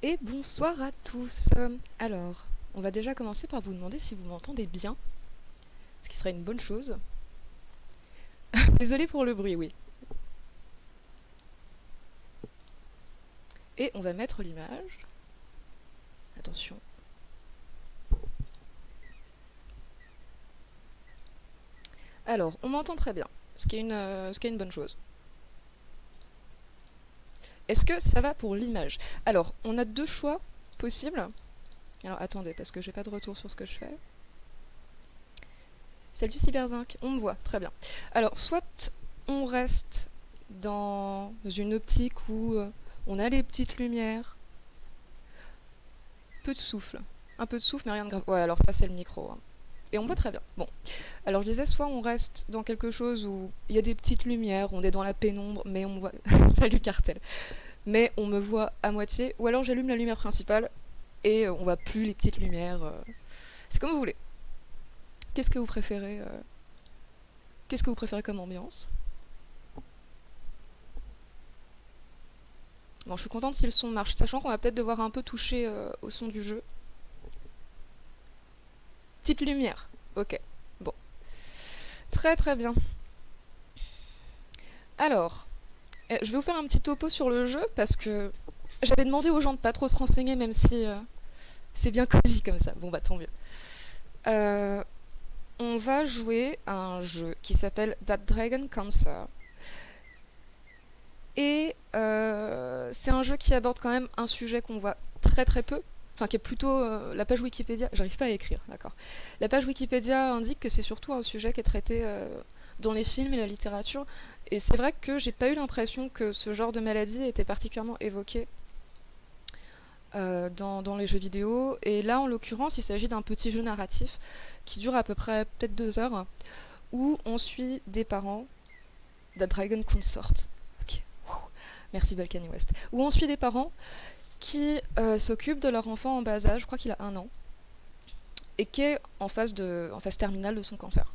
Et bonsoir à tous. Alors, on va déjà commencer par vous demander si vous m'entendez bien, ce qui serait une bonne chose. Désolé pour le bruit, oui. Et on va mettre l'image. Attention. Alors, on m'entend très bien, ce qui est une, euh, ce qui est une bonne chose. Est-ce que ça va pour l'image? Alors, on a deux choix possibles. Alors, attendez, parce que j'ai pas de retour sur ce que je fais. Salut Cyberzinc, on me voit, très bien. Alors, soit on reste dans une optique où euh, on a les petites lumières, peu de souffle, un peu de souffle mais rien de grave. Ouais, alors ça c'est le micro. Hein. Et on voit très bien. Bon, alors je disais, soit on reste dans quelque chose où il y a des petites lumières, on est dans la pénombre, mais on me voit... Salut Cartel Mais on me voit à moitié, ou alors j'allume la lumière principale, et on voit plus les petites lumières. Euh. C'est comme vous voulez. Qu'est-ce que vous préférez euh, Qu'est-ce que vous préférez comme ambiance? Bon, je suis contente si le son marche, sachant qu'on va peut-être devoir un peu toucher euh, au son du jeu. Petite lumière, ok. Bon. Très très bien. Alors, eh, je vais vous faire un petit topo sur le jeu, parce que j'avais demandé aux gens de pas trop se renseigner, même si euh, c'est bien cosy comme ça. Bon bah tant mieux. Euh, on va jouer à un jeu qui s'appelle That Dragon Cancer. Et euh, c'est un jeu qui aborde quand même un sujet qu'on voit très très peu, enfin qui est plutôt euh, la page Wikipédia, j'arrive pas à écrire, d'accord. La page Wikipédia indique que c'est surtout un sujet qui est traité euh, dans les films et la littérature, et c'est vrai que j'ai pas eu l'impression que ce genre de maladie était particulièrement évoqué dans, dans, les jeux vidéo, et là en l'occurrence il s'agit d'un petit jeu narratif qui dure à peu près peut-être deux heures, où on suit des parents, The Dragon Consort, Merci Balkany West. Où on suit des parents qui euh, s'occupent de leur enfant en bas âge, je crois qu'il a un an, et qui est en phase, terminale de son cancer.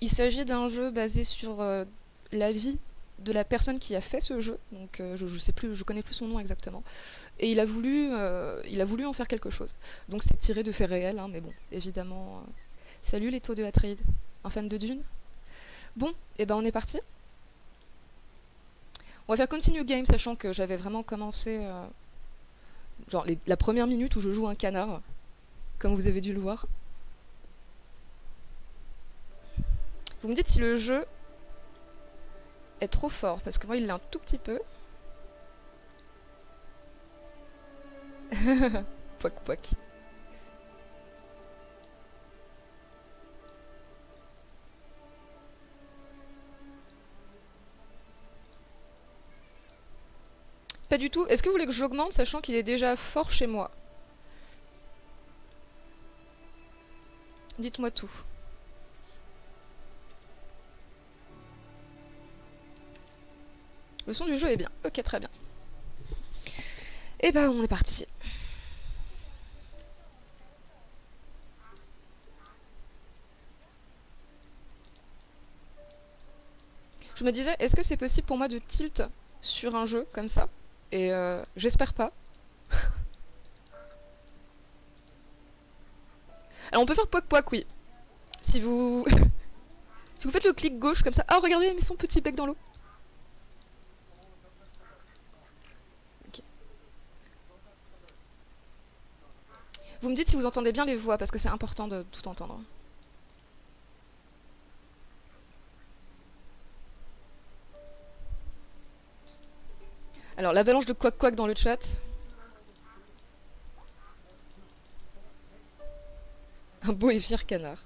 Il s'agit d'un jeu basé sur euh, la vie de la personne qui a fait ce jeu, donc euh, je, je sais plus, je connais plus son nom exactement, et il a voulu, il a voulu en faire quelque chose. Donc c'est tiré de faits réels, hein, mais bon, évidemment. Salut les taux de Atreide, un fan de Dune? Bon, et eh ben on est parti. On va faire continue game, sachant que j'avais vraiment commencé... Euh, la première minute où je joue un canard, comme vous avez dû le voir. Vous me dites si le jeu est trop fort, parce que moi il l'a un tout petit peu. poc poc. Pas du tout. Est-ce que vous voulez que j'augmente, sachant qu'il est déjà fort chez moi? Dites-moi tout. Le son du jeu est bien. Ok, très bien. Et eh bah, ben, on est parti. Je me disais, est-ce que c'est possible pour moi de tilt sur un jeu comme ça? Et euh, j'espère pas. Alors on peut faire poc poc, oui. Si vous... si vous faites le clic gauche comme ça... Ah regardez, il met son petit bec dans l'eau. Vous me dites si vous entendez bien les voix, parce que c'est important de tout entendre. Alors, l'avalanche de quack quack dans le chat. Un beau et fier canard.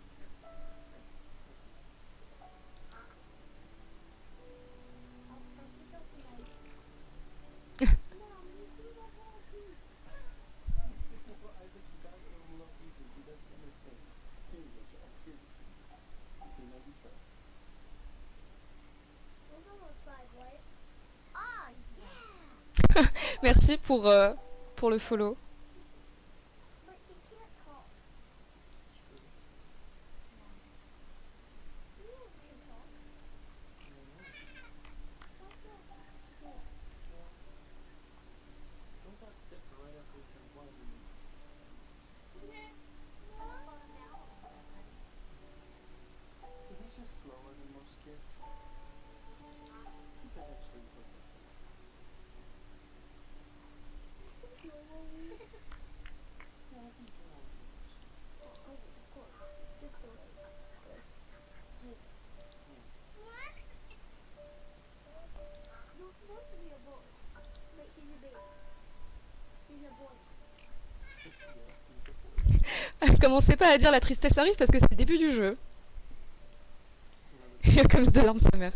Merci pour, euh, pour le follow. Commencez pas à dire la tristesse arrive parce que c'est le début du jeu. Comme de larmes sa mère.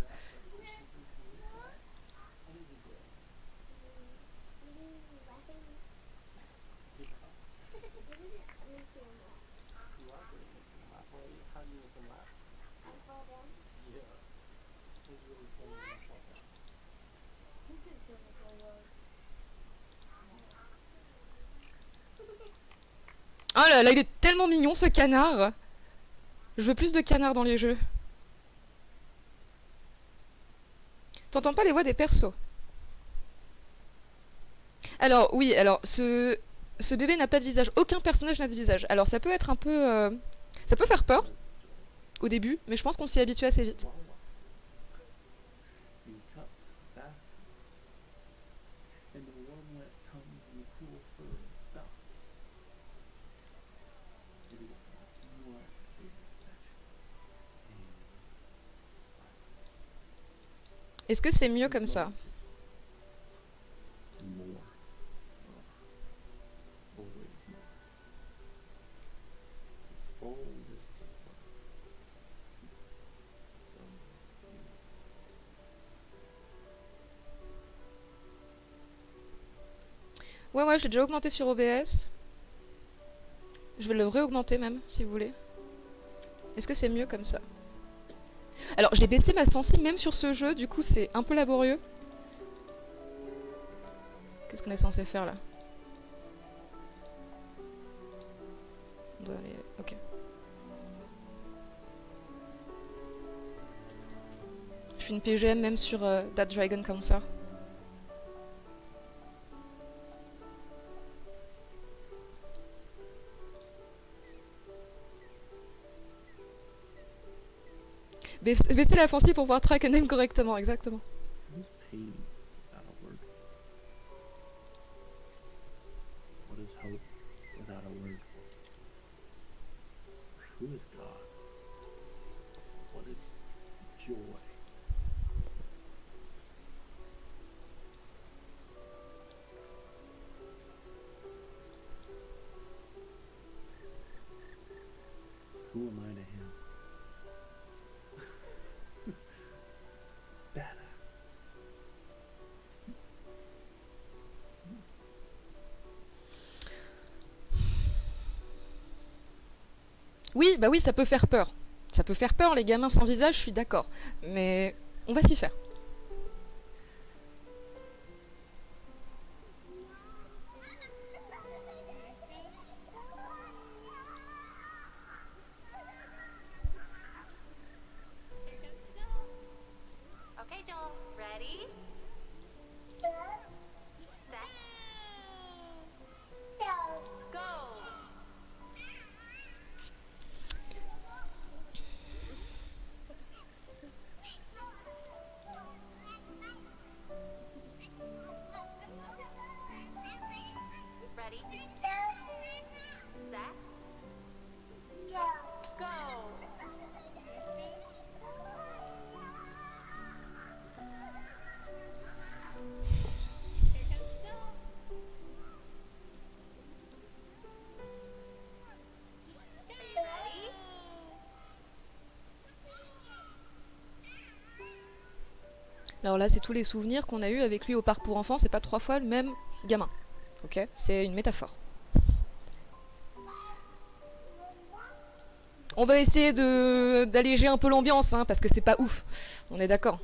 Oh là là, il ce canard Je veux plus de canards dans les jeux. T'entends pas les voix des persos? Alors, oui, alors, ce, ce bébé n'a pas de visage. Aucun personnage n'a de visage. Alors, ça peut être un peu... Euh, ça peut faire peur, au début, mais je pense qu'on s'y habitue assez vite. Est-ce que c'est mieux comme ça Ouais, ouais, je l'ai déjà augmenté sur OBS. Je vais le réaugmenter même, si vous voulez. Est-ce que c'est mieux comme ça alors, j'ai baissé ma sensi même sur ce jeu, du coup c'est un peu laborieux. Qu'est-ce qu'on est censé faire là? On doit aller... Ok. Je suis une PGM même sur euh, That Dragon Cancer. Baissez la pour pouvoir track un name correctement, exactement. Bah oui, ça peut faire peur. Ça peut faire peur, les gamins sans visage, je suis d'accord. Mais on va s'y faire. Alors là, c'est tous les souvenirs qu'on a eu avec lui au parc pour enfants, c'est pas trois fois le même gamin. Ok C'est une métaphore. On va essayer d'alléger un peu l'ambiance, hein, parce que c'est pas ouf. On est d'accord.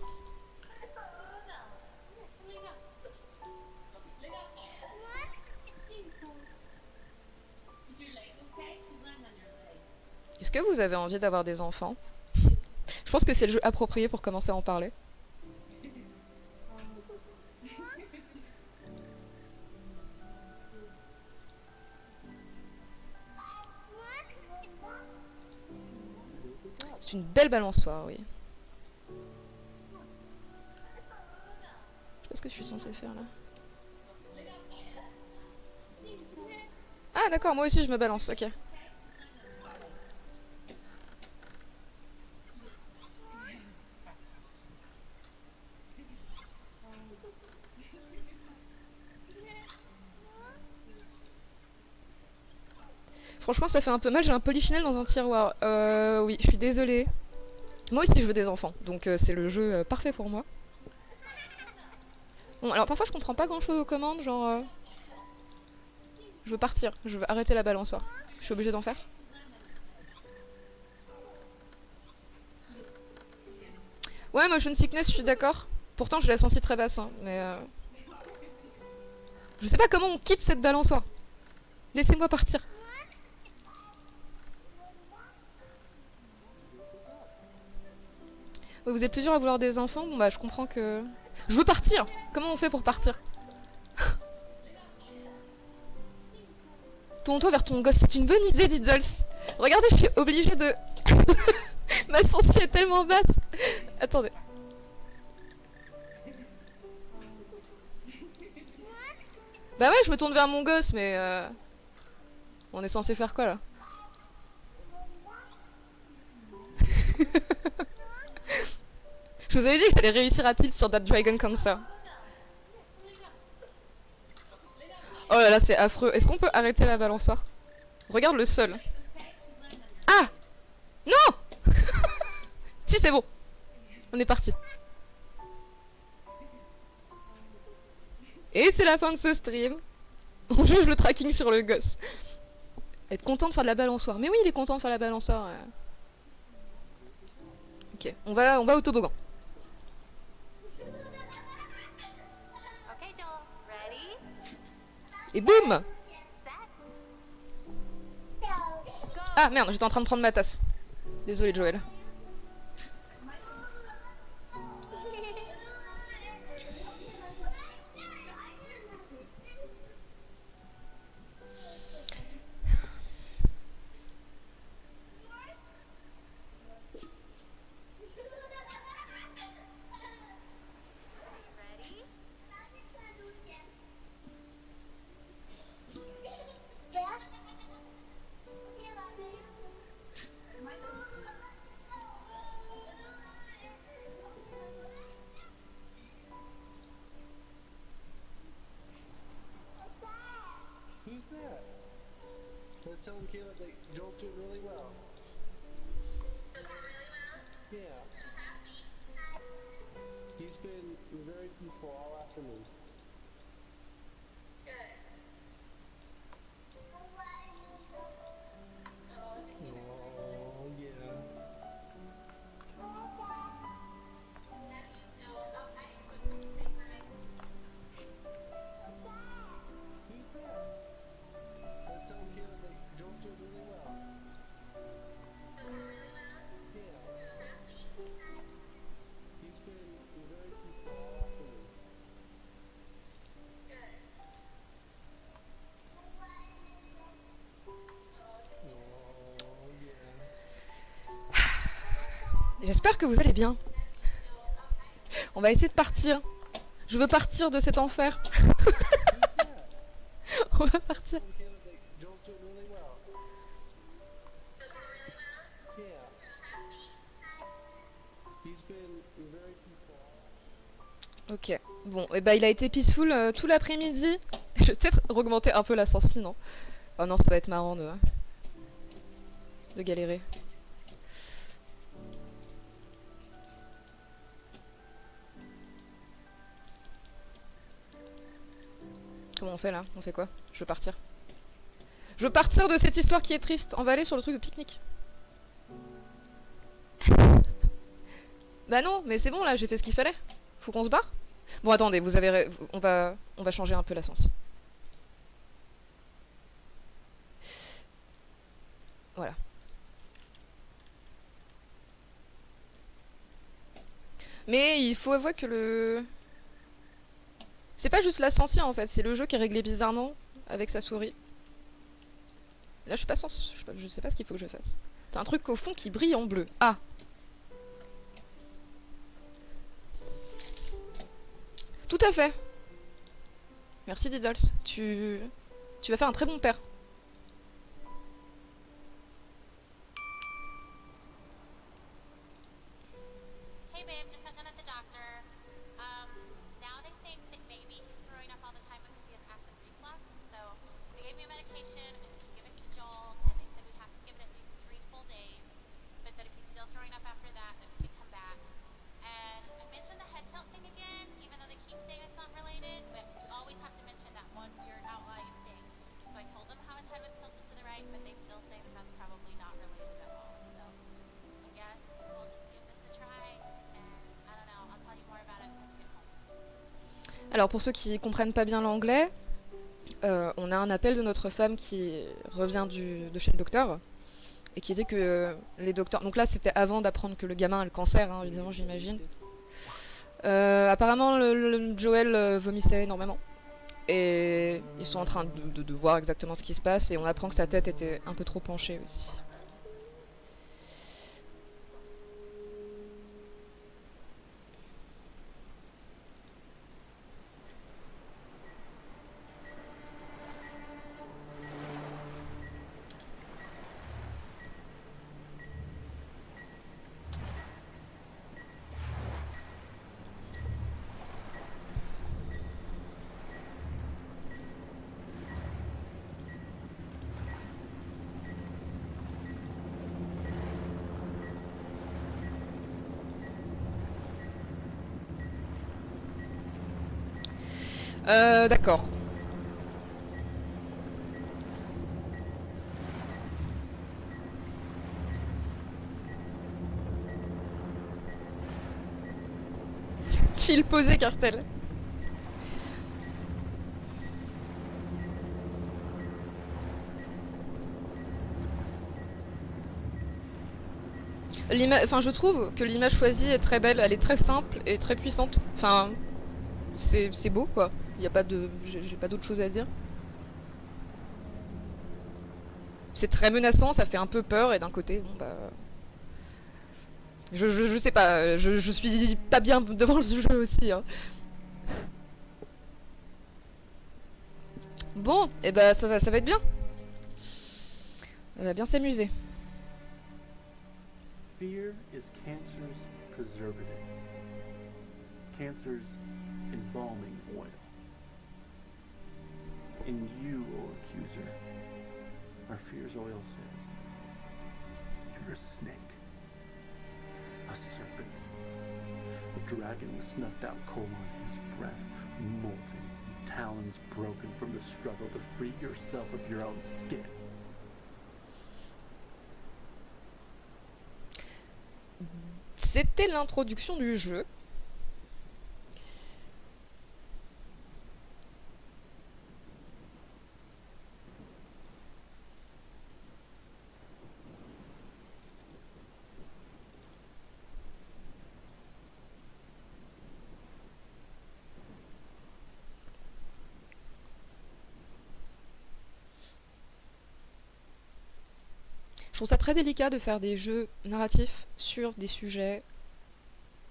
Est-ce que vous avez envie d'avoir des enfants? Je pense que c'est le jeu approprié pour commencer à en parler. Une belle balançoire, oui. Je sais pas ce que je suis censée faire là? Ah d'accord, moi aussi je me balance, ok. Franchement, ça fait un peu mal, j'ai un polychinelle dans un tiroir. Euh, oui, je suis désolée. Moi aussi, je veux des enfants, donc euh, c'est le jeu euh, parfait pour moi. Bon, alors parfois, je comprends pas grand-chose aux commandes, genre... euh, Je veux partir, je veux arrêter la balançoire. Je suis obligée d'en faire Ouais, motion sickness, je suis d'accord. Pourtant, je la sentis très basse, hein, mais... euh, Je sais pas comment on quitte cette balançoire. Laissez-moi partir. Vous êtes plusieurs à vouloir des enfants Bon bah je comprends que... Je veux partir. Comment on fait pour partir? Tourne-toi vers ton gosse, c'est une bonne idée Diddles Regardez, je suis obligée de... Ma sensi est tellement basse. Attendez. Bah ouais, je me tourne vers mon gosse, mais... euh, On est censé faire quoi là? Je vous avais dit que j'allais réussir à tilt sur That Dragon Cancer. Oh là là, c'est affreux. Est-ce qu'on peut arrêter la balançoire? Regarde le sol. Ah Non Si, c'est bon. On est parti. Et c'est la fin de ce stream. On juge le tracking sur le gosse. Être content de faire de la balançoire. Mais oui, il est content de faire la balançoire. euh. Ok, on va, on va au toboggan. Et boum. Ah merde, j'étais en train de prendre ma tasse. Désolé Joël. Que vous allez bien. On va essayer de partir. Je veux partir de cet enfer. On va partir. Ok. Bon, et bah il a été peaceful euh, tout l'après-midi. Je vais peut-être augmenter un peu la sensi, non? Oh non, ça va être marrant de, de galérer. Comment on fait là? On fait quoi? Je veux partir. Je veux partir de cette histoire qui est triste. On va aller sur le truc de pique-nique. bah non, mais c'est bon là, j'ai fait ce qu'il fallait. Faut qu'on se barre? Bon attendez, vous avez on va on va changer un peu la sensi. Voilà. Mais il faut avouer que le c'est pas juste la sensi en fait, c'est le jeu qui est réglé bizarrement avec sa souris. Là je suis pas pas, je sais pas ce qu'il faut que je fasse. T'as un truc au fond qui brille en bleu. Ah. Tout à fait. Merci Diddles. Tu tu vas faire un très bon père. Alors pour ceux qui comprennent pas bien l'anglais, euh, on a un appel de notre femme qui revient de chez le docteur et qui dit que les docteurs... Donc là c'était avant d'apprendre que le gamin a le cancer, hein, évidemment j'imagine. Euh, apparemment le, le- Joel euh, vomissait énormément. Et ils sont en train de voir exactement ce qui se passe et on apprend que sa tête était un peu trop penchée aussi. Euh, d'accord. Chill posé cartel. Je trouve que l'image choisie est très belle, elle est très simple et très puissante. Enfin, c'est beau quoi. Y a pas de, j'ai pas d'autre chose à dire. C'est très menaçant, ça fait un peu peur et d'un côté, bon bah, je, je, sais pas, je, suis pas bien devant le jeu aussi. hein. Bon, et bah ça va, ça va être bien. On va bien s'amuser. Fear is cancer's preservative. Cancer's embalming oil. And you, O accuser, are fear's oil salesman. You're a snake. A serpent. A dragon with snuffed out coal on his breath, molten, talons broken from the struggle to free yourself of your own skin. C'était l'introduction du jeu. Trouve ça très délicat de faire des jeux narratifs sur des sujets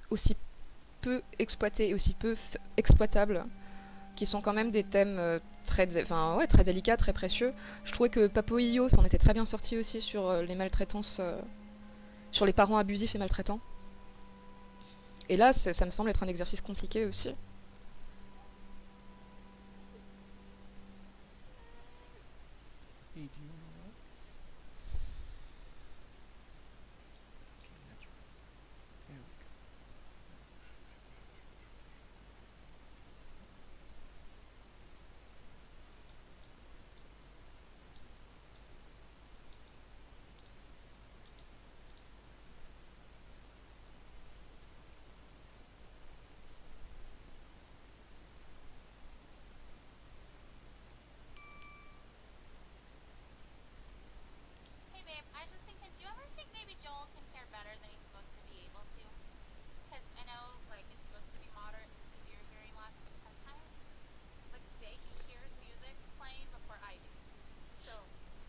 aussi peu exploités et aussi peu exploitables, qui sont quand même des thèmes euh, très, enfin, ouais, très délicats, très précieux. Je trouvais que Papo Io s'en était très bien sorti aussi sur euh, les maltraitances, euh, sur les parents abusifs et maltraitants. Et là, ça me semble être un exercice compliqué aussi. Hey, do you wanna know what? Okay, that's right. There we go. Hey babe, I was just thinking, do you ever think maybe Joel can hear better than he's supposed to be able to? Because I know, like, it's supposed to be moderate to severe hearing loss, but sometimes, like today, he hears music playing before I do. So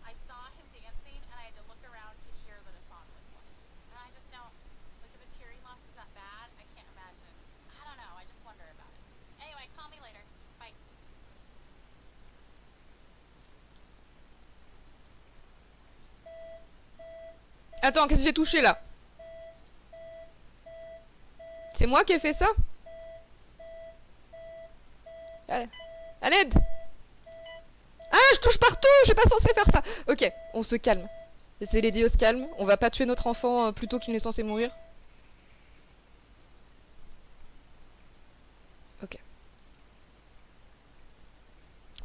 I saw him dancing, and I had to look around to hear that a song was playing. And I just don't, like, if his hearing loss is that bad, I can't imagine. I don't know, I just wonder about it. Anyway, call me later. Bye. Attends, qu'est-ce que j'ai touché là? C'est moi qui ai fait ça? À l'aide Ah, je touche partout Je suis pas censé faire ça Ok, on se calme. C'est les dieux se calme. On va pas tuer notre enfant euh, plutôt qu'il n'est censé mourir. Ok.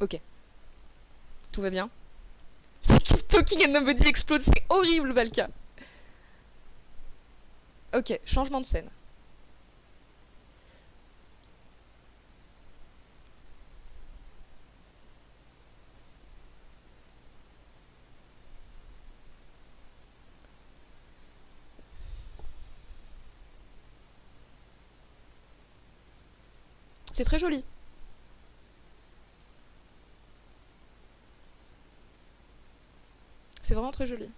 Ok. Tout va bien. C'est Keep Talking and Nobody Explode. C'est horrible, Valka. Ok, changement de scène. C'est très joli. C'est vraiment très joli.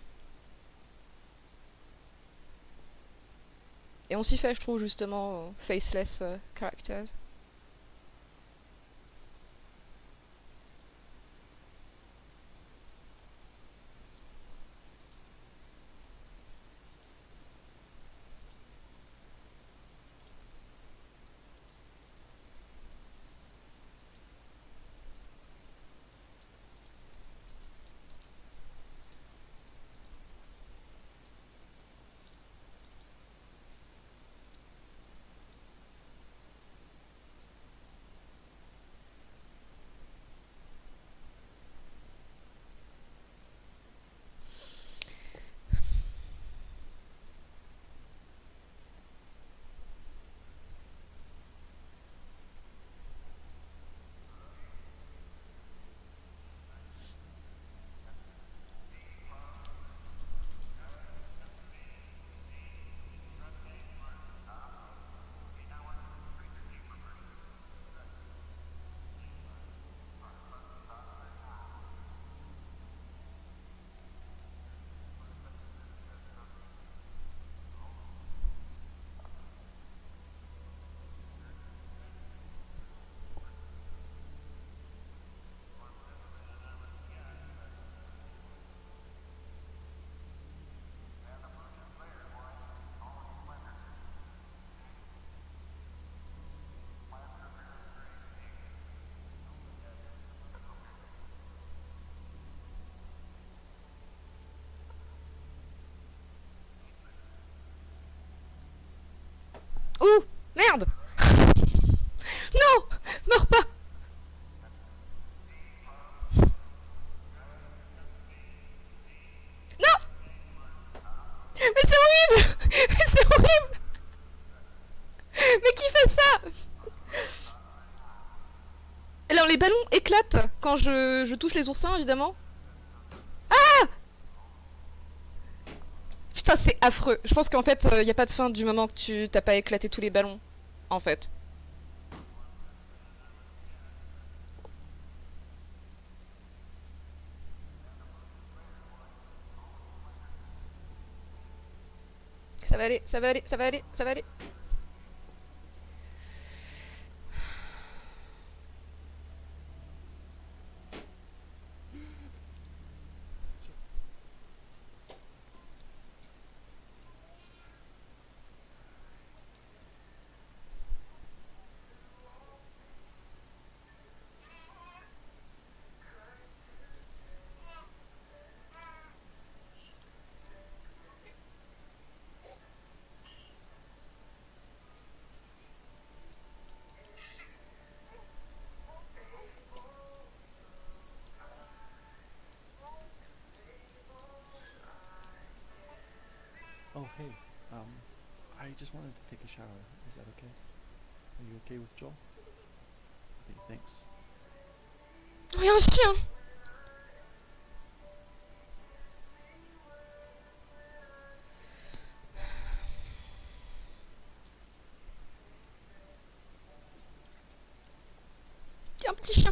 Et on s'y fait, je trouve, justement, aux faceless euh, characters. Ballons éclatent quand je, touche les oursins évidemment. Ah Putain c'est affreux. Je pense qu'en fait il n'y a pas de fin du moment que tu t'as pas éclaté tous les ballons. En fait. Ça va aller, ça va aller, ça va aller, ça va aller. Wanted to take a shower. Is that okay? Are you okay with Joel? Okay, thanks. Oh, y'a un chien Y'a petit chien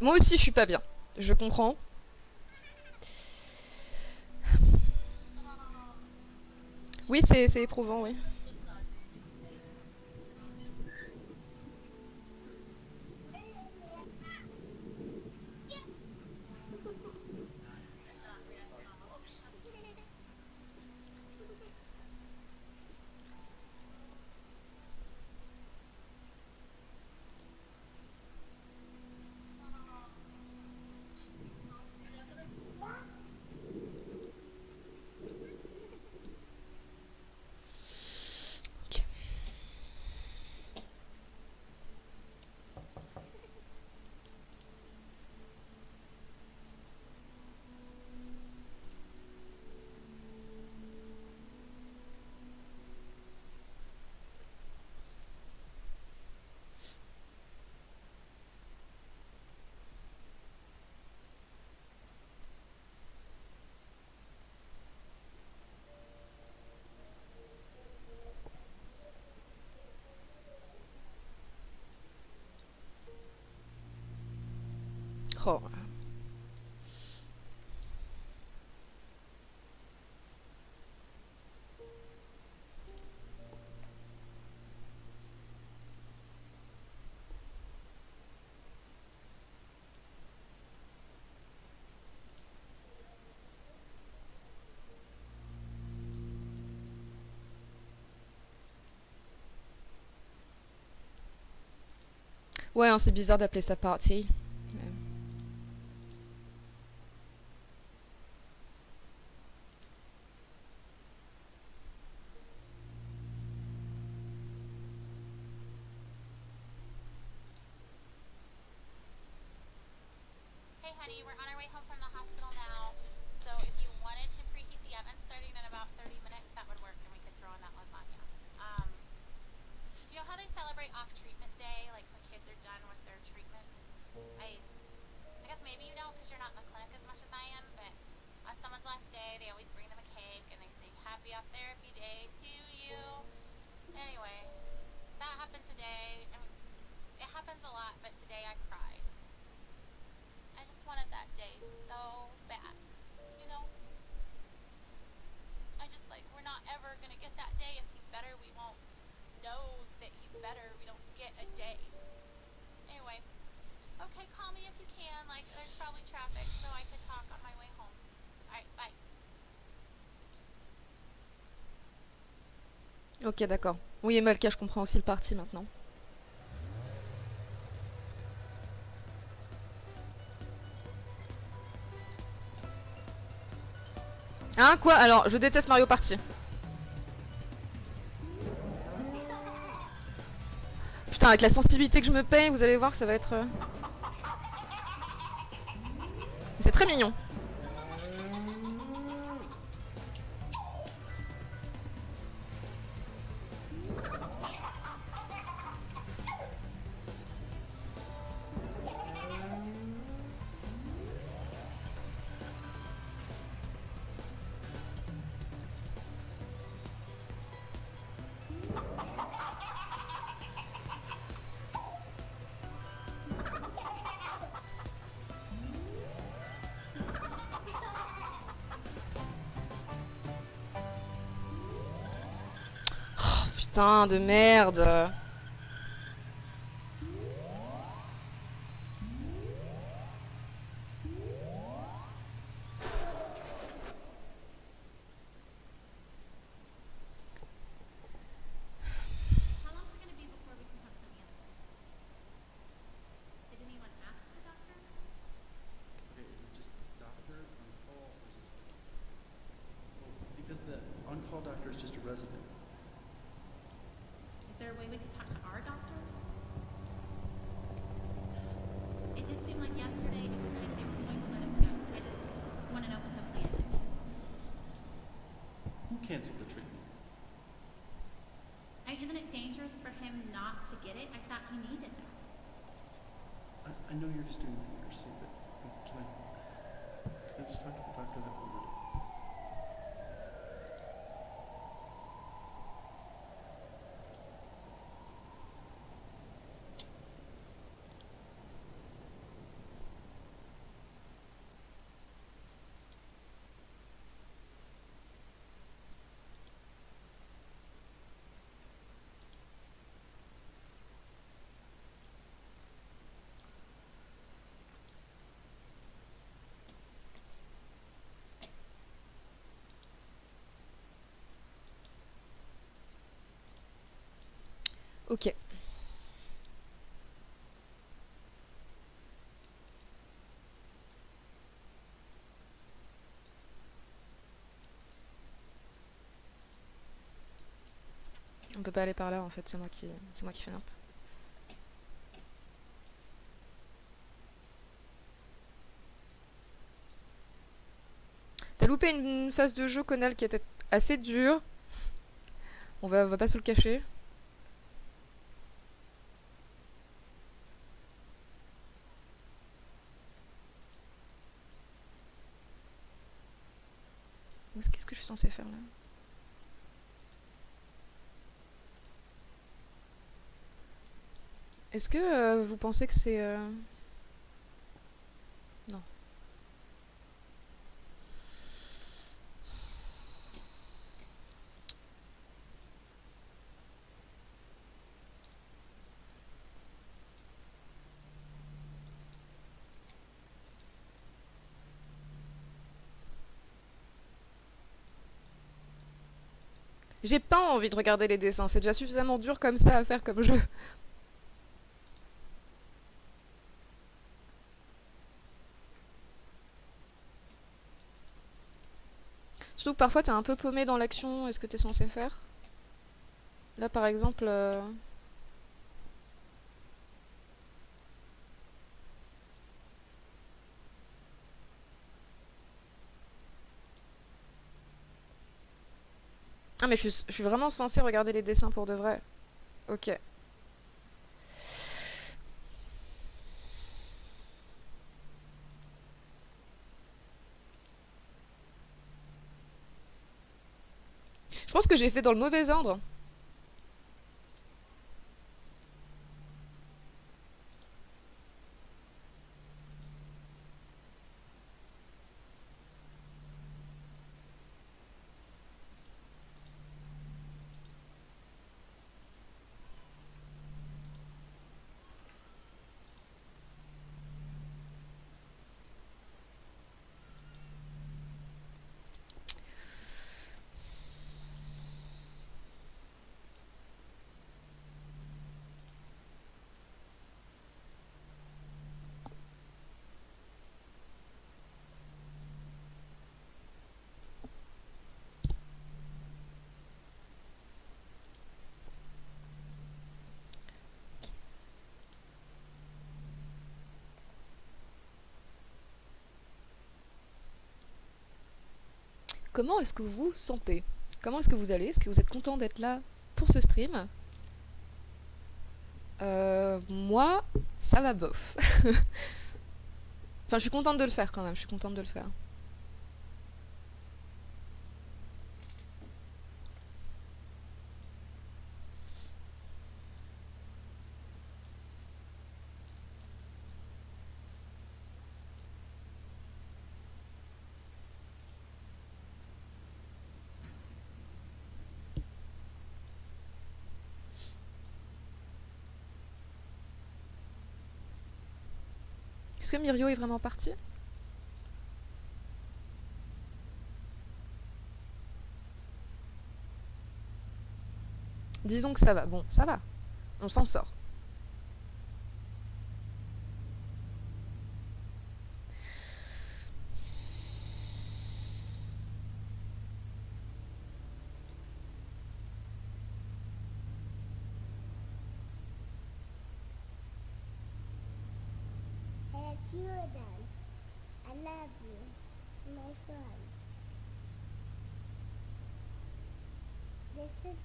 Moi aussi je suis pas bien, je comprends. Oui, c'est Ouais, hein, c'est bizarre d'appeler ça party. Ok, d'accord. Oui, et Malka, je comprends aussi le parti maintenant. Hein, quoi? Alors, je déteste Mario Party. Putain, avec la sensibilité que je me paye, vous allez voir que ça va être... Euh, C'est très mignon. putain de merde. get it. I thought you needed that. I, I know you're just doing the theater scene, but Ok. On peut pas aller par là en fait, c'est moi qui c'est moi qui fais un. T'as loupé une phase de jeu, Conal, qui était assez dure. On va, va pas se le cacher. Est-ce que euh, vous pensez que c'est... Euh, non. J'ai pas envie de regarder les dessins, c'est déjà suffisamment dur comme ça à faire comme jeu. Surtout parfois t'es un peu paumé dans l'action et ce que t'es censé faire. Là par exemple... euh, Ah mais je suis, je suis vraiment censée regarder les dessins pour de vrai. Ok. Je pense que j'ai fait dans le mauvais ordre. Comment est-ce que vous vous sentez? Comment est-ce que vous allez? Est-ce que vous êtes content d'être là pour ce stream? Euh, Moi, ça va bof. enfin, je suis contente de le faire quand même, je suis contente de le faire. Que Mirio est vraiment parti? Disons que ça va. Bon, ça va. On s'en sort. And it's you again. I love you, my son. This is my favorite game. Jesse, watch out, started. you touch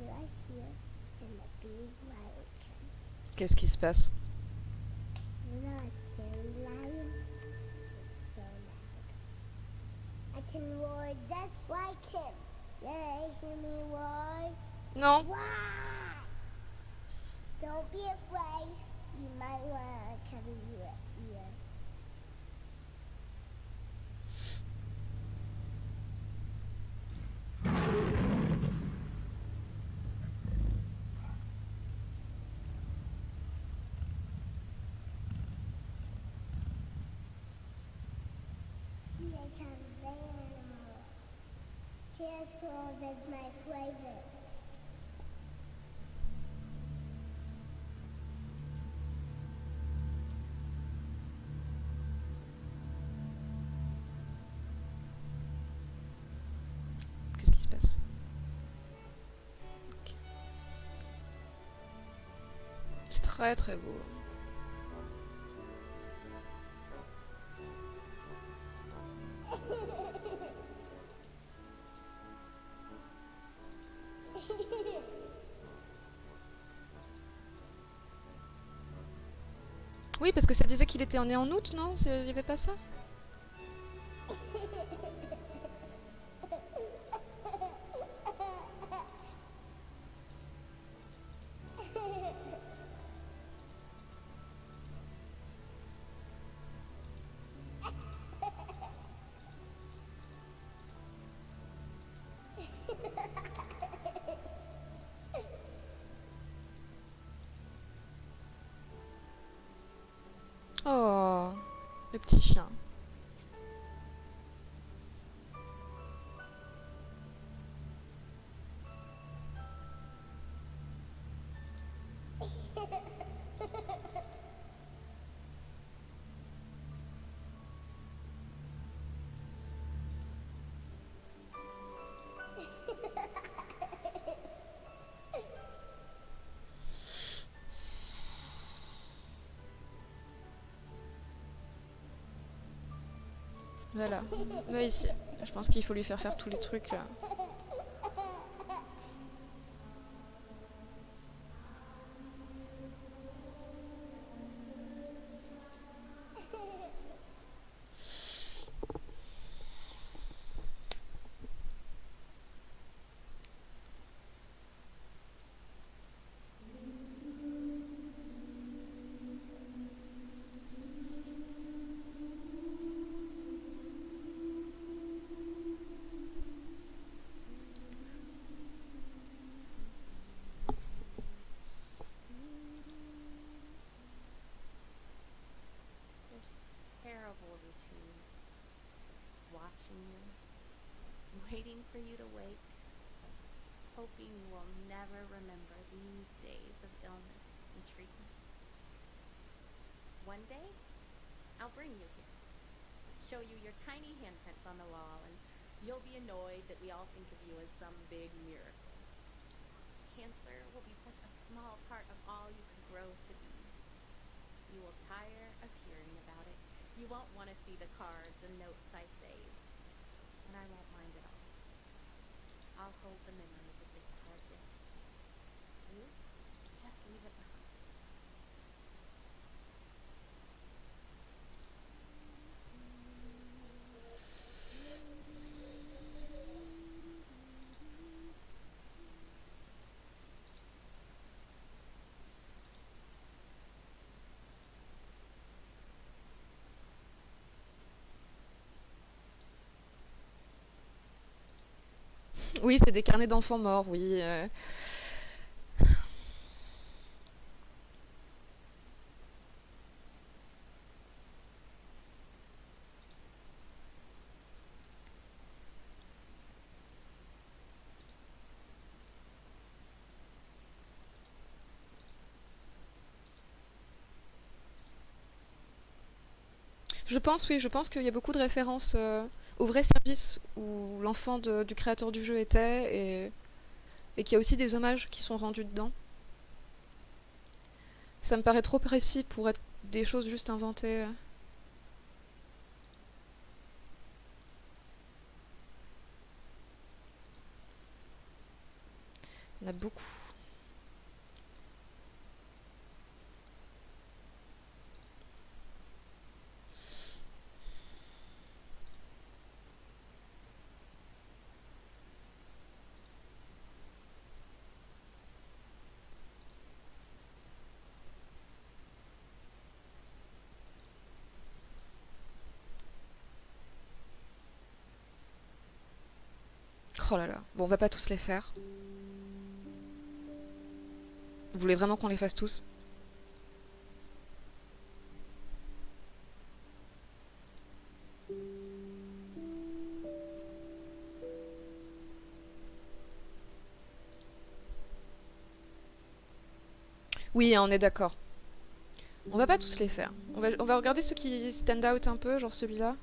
it right here, and the big lion can. Qu'est-ce qui se passe? You know it's very loud. It's so loud. I can roar just like him. Yeah, hear me roar. Non Why? Don't be afraid. You might want to cover your ears. Here comes the animal. Qu'est-ce qui se passe très très beau. Était né en août, non? Il n'y avait pas ça? Voilà. Va ici. Je pense qu'il faut lui faire faire tous les trucs là. Show you your tiny handprints on the wall, and you'll be annoyed that we all think of you as some big miracle. Cancer will be such a small part of all you could grow to be. You will tire of hearing about it. You won't want to see the cards and notes I save. And I won't mind at all. I'll hold the memories Oui, c'est des carnets d'enfants morts, oui. euh. Je pense, oui, je pense qu'il y a beaucoup de références euh, au vrai service où l'enfant du créateur du jeu était et, et qu'il y a aussi des hommages qui sont rendus dedans. Ça me paraît trop précis pour être des choses juste inventées. Il y en a beaucoup. Oh là là. On va pas tous les faire. Vous voulez vraiment qu'on les fasse tous? Oui, on est d'accord. On va pas tous les faire. On va, on va regarder ceux qui stand out un peu, genre celui-là.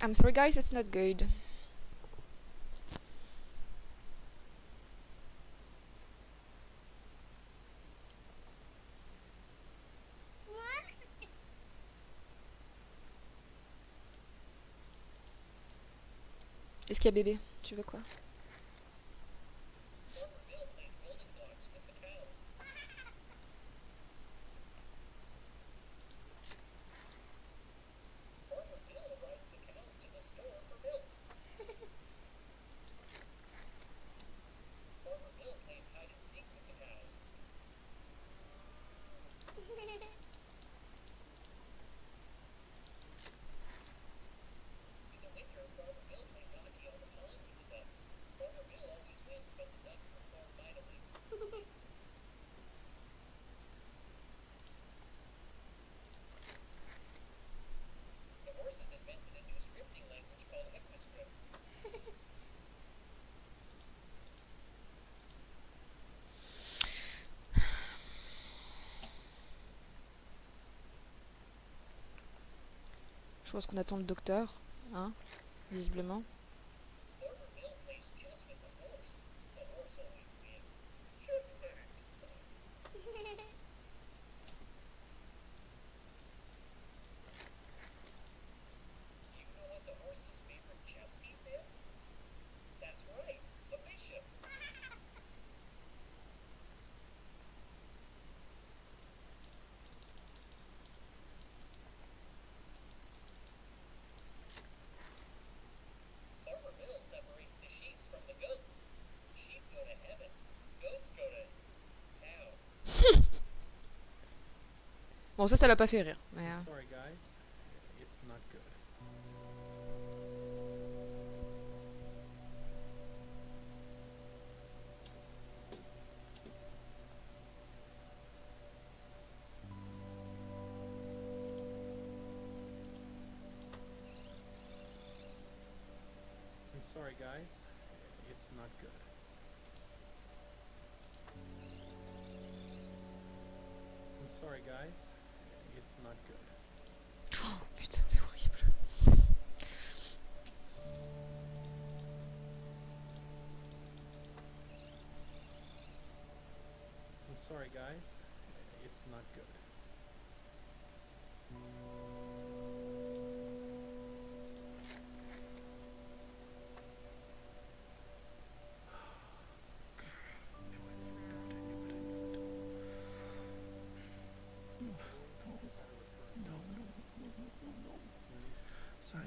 I'm sorry guys, it's not good. Est-ce qu'il y a bébé Tu veux quoi pense qu'on attend le docteur, hein, visiblement. Bon, ça, ça l'a pas fait rire. Mais, euh,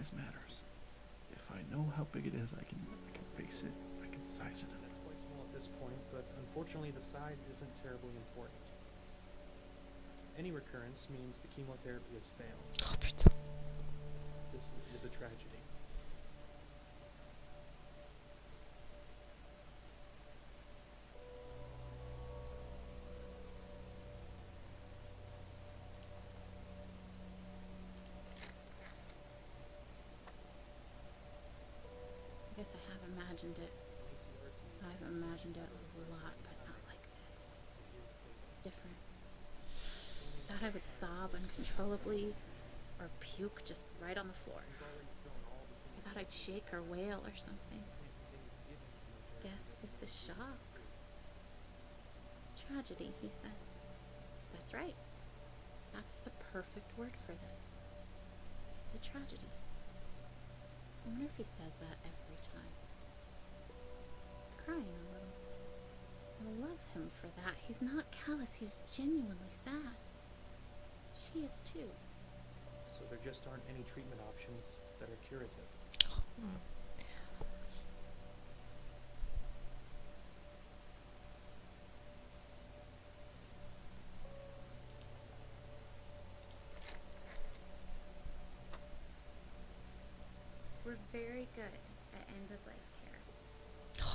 Size matters. If I know how big it is, I can I can face it. I can size it. It's quite small at this point, but unfortunately the size isn't terribly important. Any recurrence means the chemotherapy has failed. Oh putain. This is a tragedy. Imagined it. I've imagined it a lot, but not like this. It's different. I thought I would sob uncontrollably or puke just right on the floor. I thought I'd shake or wail or something. Guess this is shock. Tragedy, he said. That's right. That's the perfect word for this. It's a tragedy. I wonder if he says that every time. Crying a little. I love him for that. He's not callous, he's genuinely sad. She is too. So there just aren't any treatment options that are curative. Hmm. We're very good at end of life care. Oh We're putain, very c'est good at affreux. hein. managing the pain and masking symptoms at the end of life. How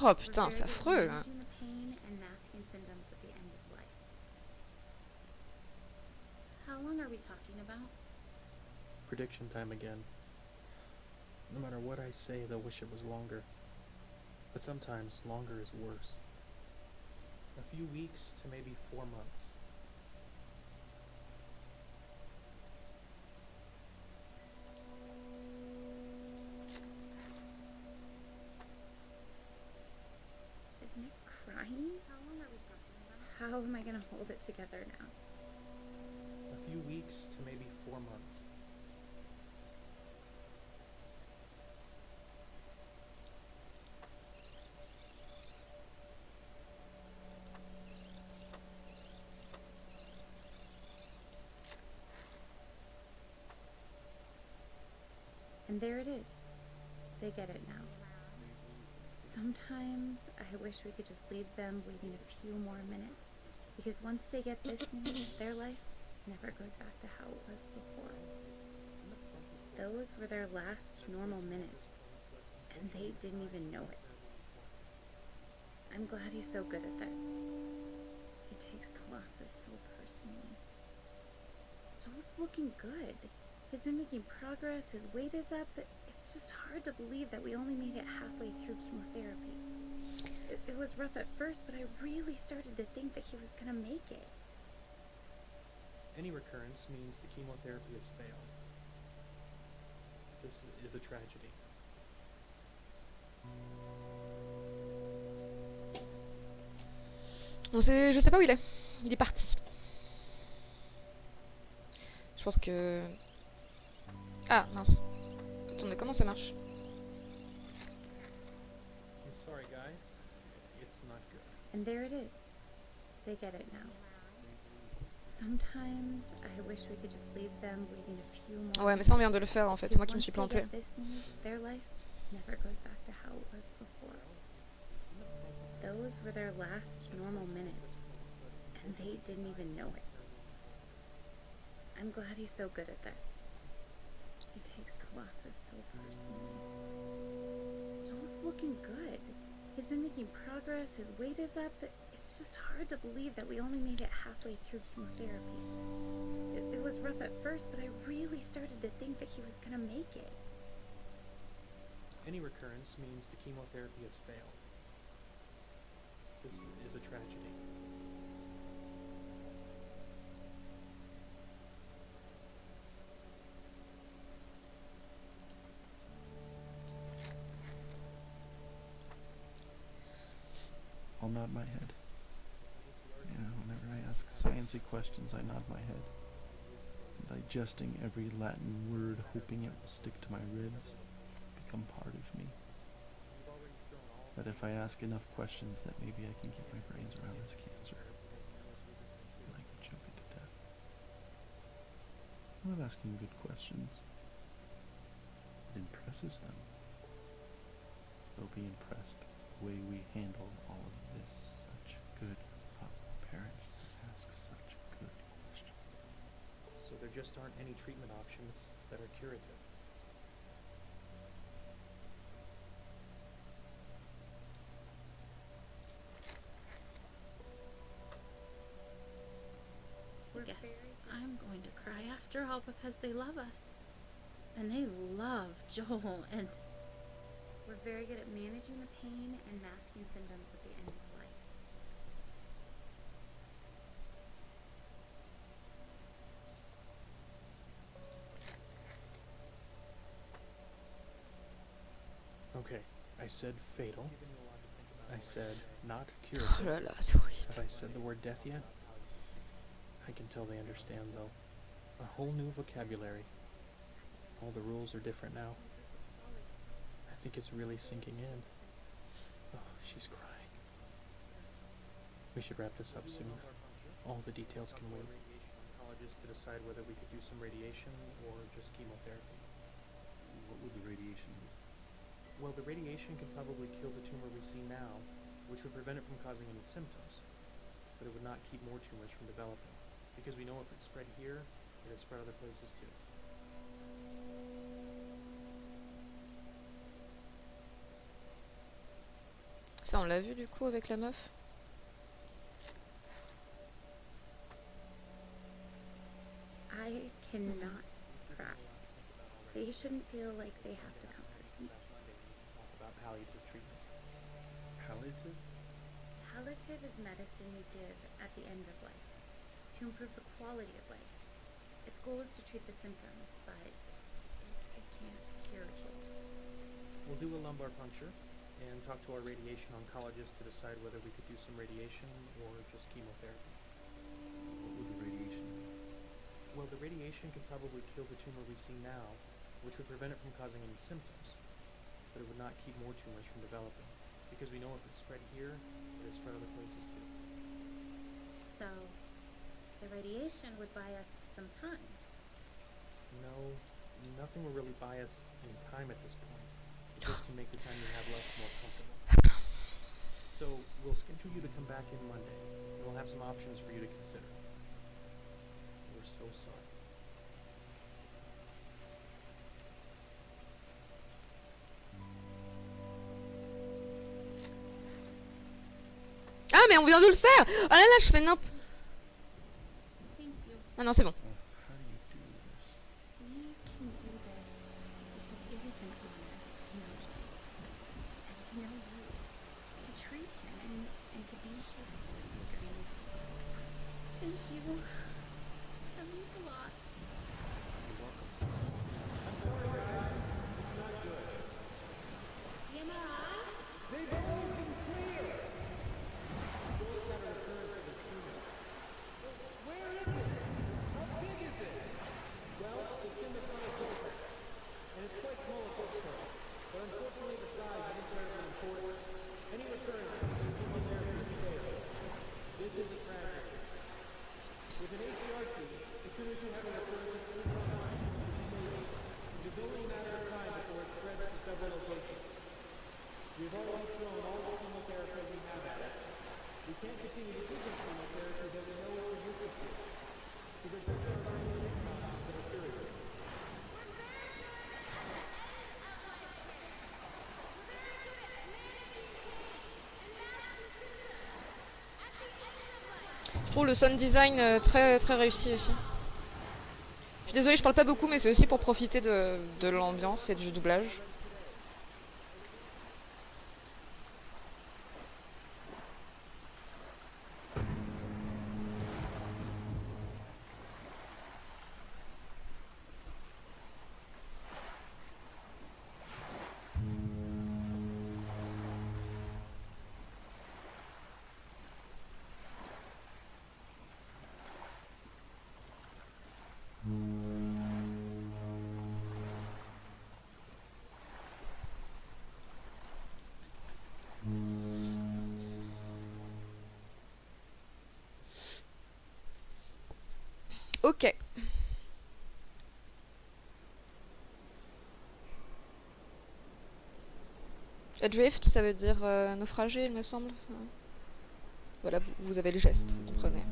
long are we talking about? Prediction time again. No matter what I say, they'll wish it was longer. But sometimes longer is worse. A few weeks to maybe four months. I gonna hold it together now? A few weeks to maybe four months. And there it is. They get it now. Sometimes I wish we could just leave them waiting a few more minutes. Because once they get this news, their life never goes back to how it was before. Those were their last normal minutes. And they didn't even know it. I'm glad he's so good at this. He takes the losses so personally. Joel's looking good. He's been making progress, his weight is up. It's just hard to believe that we only made it halfway through chemotherapy. It, it was rough at first, but I really started to think that he was gonna make it. Any recurrence means the chemotherapy has failed. This is a tragedy. On sait, je sais pas où il est. Il est parti. Je pense que. Ah mince. Attendez, comment ça marche? And there it is. They get it now. Sometimes I wish we could just leave them waiting a few more Ouais, mais ça on vient de le faire en fait. C'est moi qui me suis Because plantée. they get this news, their life never goes back to how it was before. Those were their last normal minutes, and they didn't even know it. I'm glad he's so good at this. He takes the losses so personally. Joel's looking good. He's been making progress, his weight is up. It's just hard to believe that we only made it halfway through chemotherapy. It, it was rough at first, but I really started to think that he was gonna make it. Any recurrence means the chemotherapy has failed. This is a tragedy. Nod my head. Yeah, whenever I ask sciencey questions, I nod my head. Digesting every Latin word, hoping it will stick to my ribs, become part of me. That if I ask enough questions, that maybe I can get my brains around this cancer. And I to death. I love asking good questions. It impresses them. They'll be impressed way we handle all of this. Such good, thoughtful parents that ask such good questions. So there just aren't any treatment options that are curative. I guess I'm going to cry after all because they love us. And they love Joel, and we're very good at managing the pain and masking symptoms at the end of life. Okay, I said fatal. I said not Oh curative. là là, c'est horrible. Have I said the word death yet? I can tell they understand though. A whole new vocabulary. All the rules are different now. I think it's really sinking in. Oh, she's crying. We should wrap this up soon. All the details can wait. Oncologist to decide whether we could do some radiation or just chemotherapy. What would the radiation do? Well, the radiation can probably kill the tumor we see now, which would prevent it from causing any symptoms. But it would not keep more tumors from developing. Because we know if it spread here, it would spread other places too. Ça on l'a vu du coup avec la meuf. I cannot cry. They shouldn't feel like they have to comfort me. Talk about palliative treatment. Palliative? Palliative is medicine we give at the end of life to improve the quality of life. Its goal is to treat the symptoms, but it can't cure Joel. We'll do a lumbar puncture, and talk to our radiation oncologist to decide whether we could do some radiation or just chemotherapy. What would the radiation do? Well, the radiation could probably kill the tumor we see now, which would prevent it from causing any symptoms, but it would not keep more tumors from developing, because we know if it's spread here, it'll spread other places too. So, the radiation would buy us some time. No, nothing will really buy us any time at this point. It just can make the time you have left more comfortable. So we'll schedule you to come back in Monday. and We'll have some options for you to consider. We're so sorry. Ah, mais on vient de le faire Ah là là, je fais nimp. Thank you. Ah non, c'est bon. Uh, how do you do this? We can do this because it is an honor to know Joel and to know you, to treat him and, and to be here for you during this difficult time. Thank you. That means a lot. You're welcome. TMI? Je trouve le sound design euh, très très réussi aussi. Je suis désolée, je parle pas beaucoup, mais c'est aussi pour profiter de, de l'ambiance et du doublage. Adrift, ça veut dire euh, naufragé, il me semble. Voilà, vous, vous avez le geste, vous comprenez.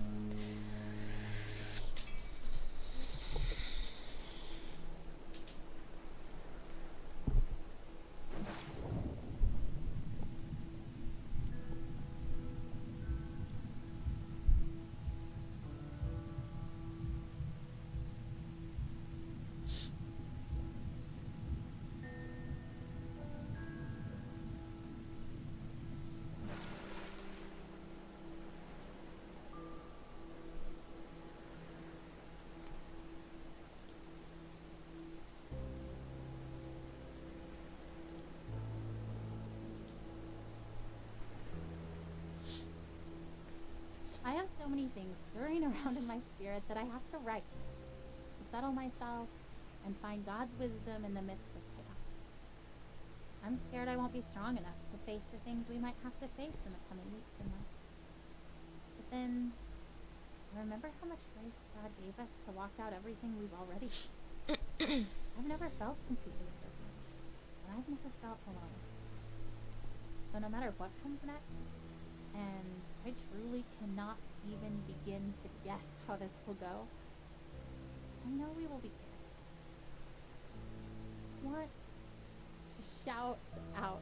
Stirring around in my spirit that I have to write to settle myself and find God's wisdom in the midst of chaos. I'm scared I won't be strong enough to face the things we might have to face in the coming weeks and months. But then, I remember how much grace God gave us to walk out everything we've already. I've never felt completely different, and I've never felt alone. So no matter what comes next, and I truly cannot even begin to guess how this will go. I know we will be good. To shout out,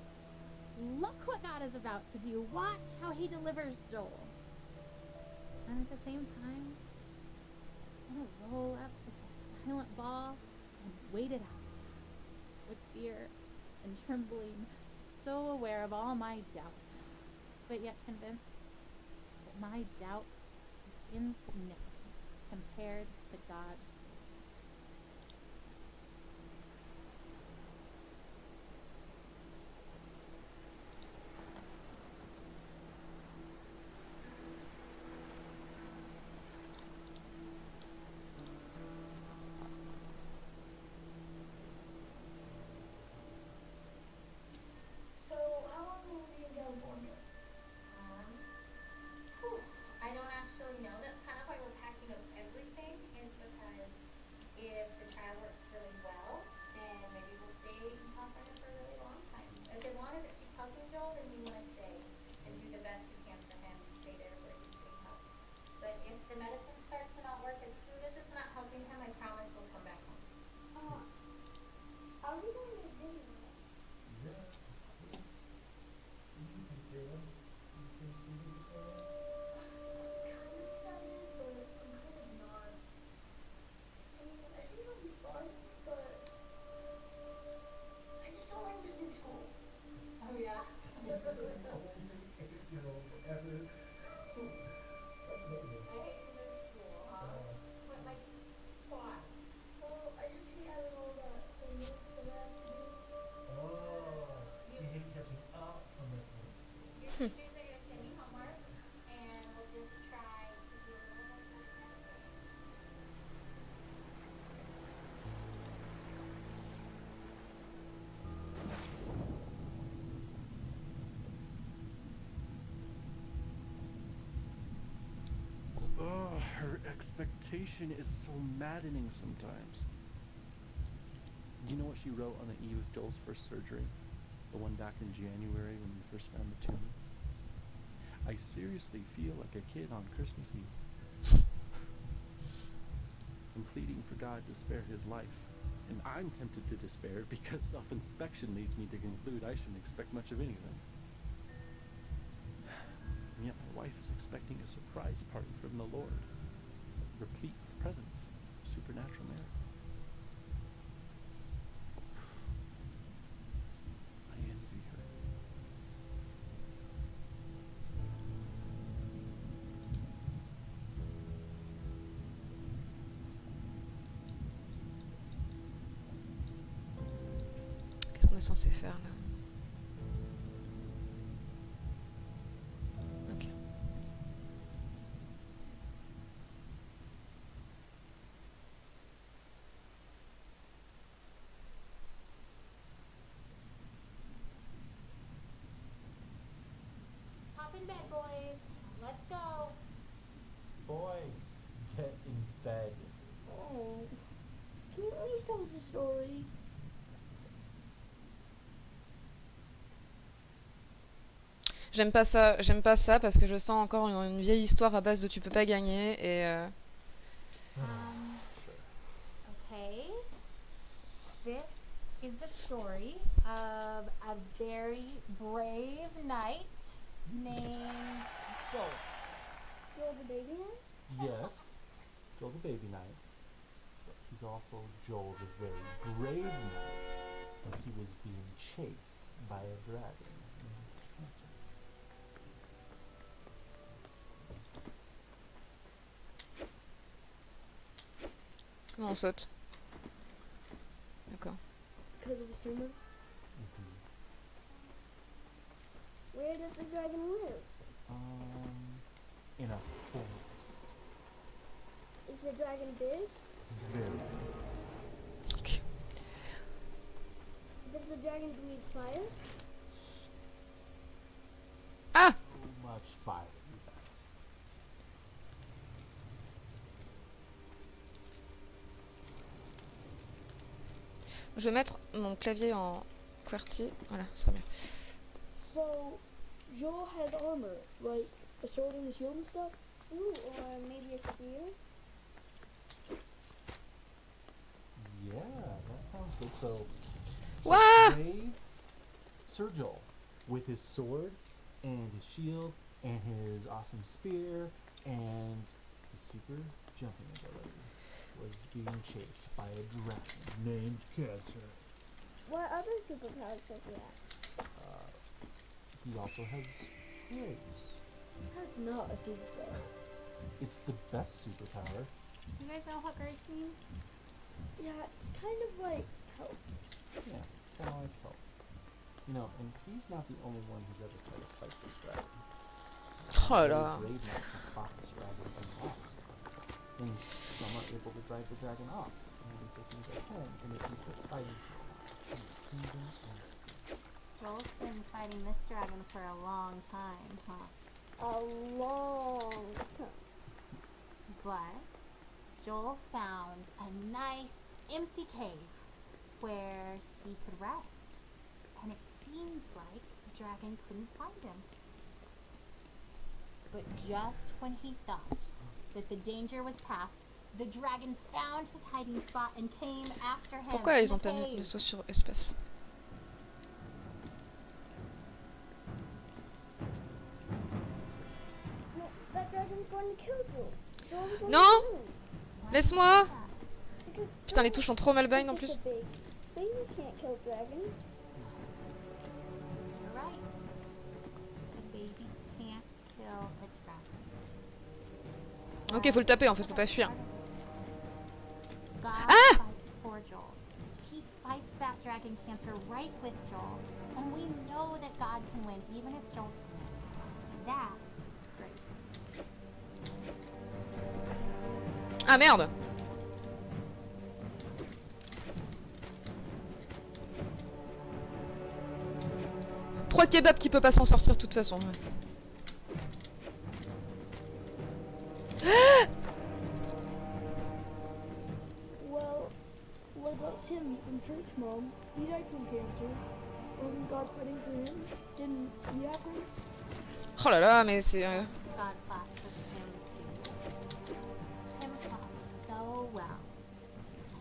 look what God is about to do. Watch how he delivers Joel. And at the same time, I want to roll up with a silent ball and wait it out with fear and trembling, so aware of all my doubt but yet convinced my doubt is insignificant compared to God's. Expectation is so maddening sometimes. You know what she wrote on the eve of Joel's first surgery? The one back in January when we first found the tumor? I seriously feel like a kid on Christmas Eve. I'm pleading for God to spare his life. And I'm tempted to despair because self inspection leads me to conclude I shouldn't expect much of anything. And yet my wife is expecting a surprise party from the Lord, replete supernatural merit. I envy her. Qu'est-ce qu'on est censé faire là? In bed, boys. Let's go. Boys, get in bed. Oh, can you at least tell us a story? J'aime pas ça, j'aime pas ça parce que je sens encore une, une vieille histoire à base de tu peux pas gagner et euh, on saute D'accord. Because of a streamer? Mhm. Where does the dragon live? Um, in a forest. Is the dragon big? Very big. Ok. Does the dragon breathe fire? Ah So much fire, Je vais mettre mon clavier en QWERTY. Voilà, ce sera mieux. So, Joel has armor, like a sword and a shield and stuff? Ooh, or maybe a spear? Yeah, that sounds good. So, so brave Sir Joel, with his sword and his shield and his awesome spear and his super jumping ability, was being chased by a dragon named Cancer. What other superpowers does he have? Uh, he also has grace. That's not a superpower. It's the best superpower. You guys know what grace means? Yeah, it's kind of like help. Yeah, it's kind of like help. You know, and he's not the only one who's ever tried to fight this dragon. Oh Many and some are able to drive the dragon off. And they can go home and they can quit fighting for the kingdom and sea. Joel's been fighting this dragon for a long time, huh? A long time. But Joel found a nice empty cave where he could rest. And it seemed like the dragon couldn't find him. But just when he thought that the danger was past, the dragon found his hiding spot and came after him. Pourquoi ils ont pas mis le saut sur espace Non! Laisse-moi Putain, les touches sont trop mal bind en plus. Ok, faut le taper en fait, faut pas fuir. Ah! grace. Ah merde Trois kebabs qui peut pas s'en sortir de toute façon. ouais. well, what about Tim from church, Mom? He died from cancer. Wasn't God fighting for him? Didn't he have him? Hold on, I mean, it's. Uh, God fought for Tim, too. Tim fought so well.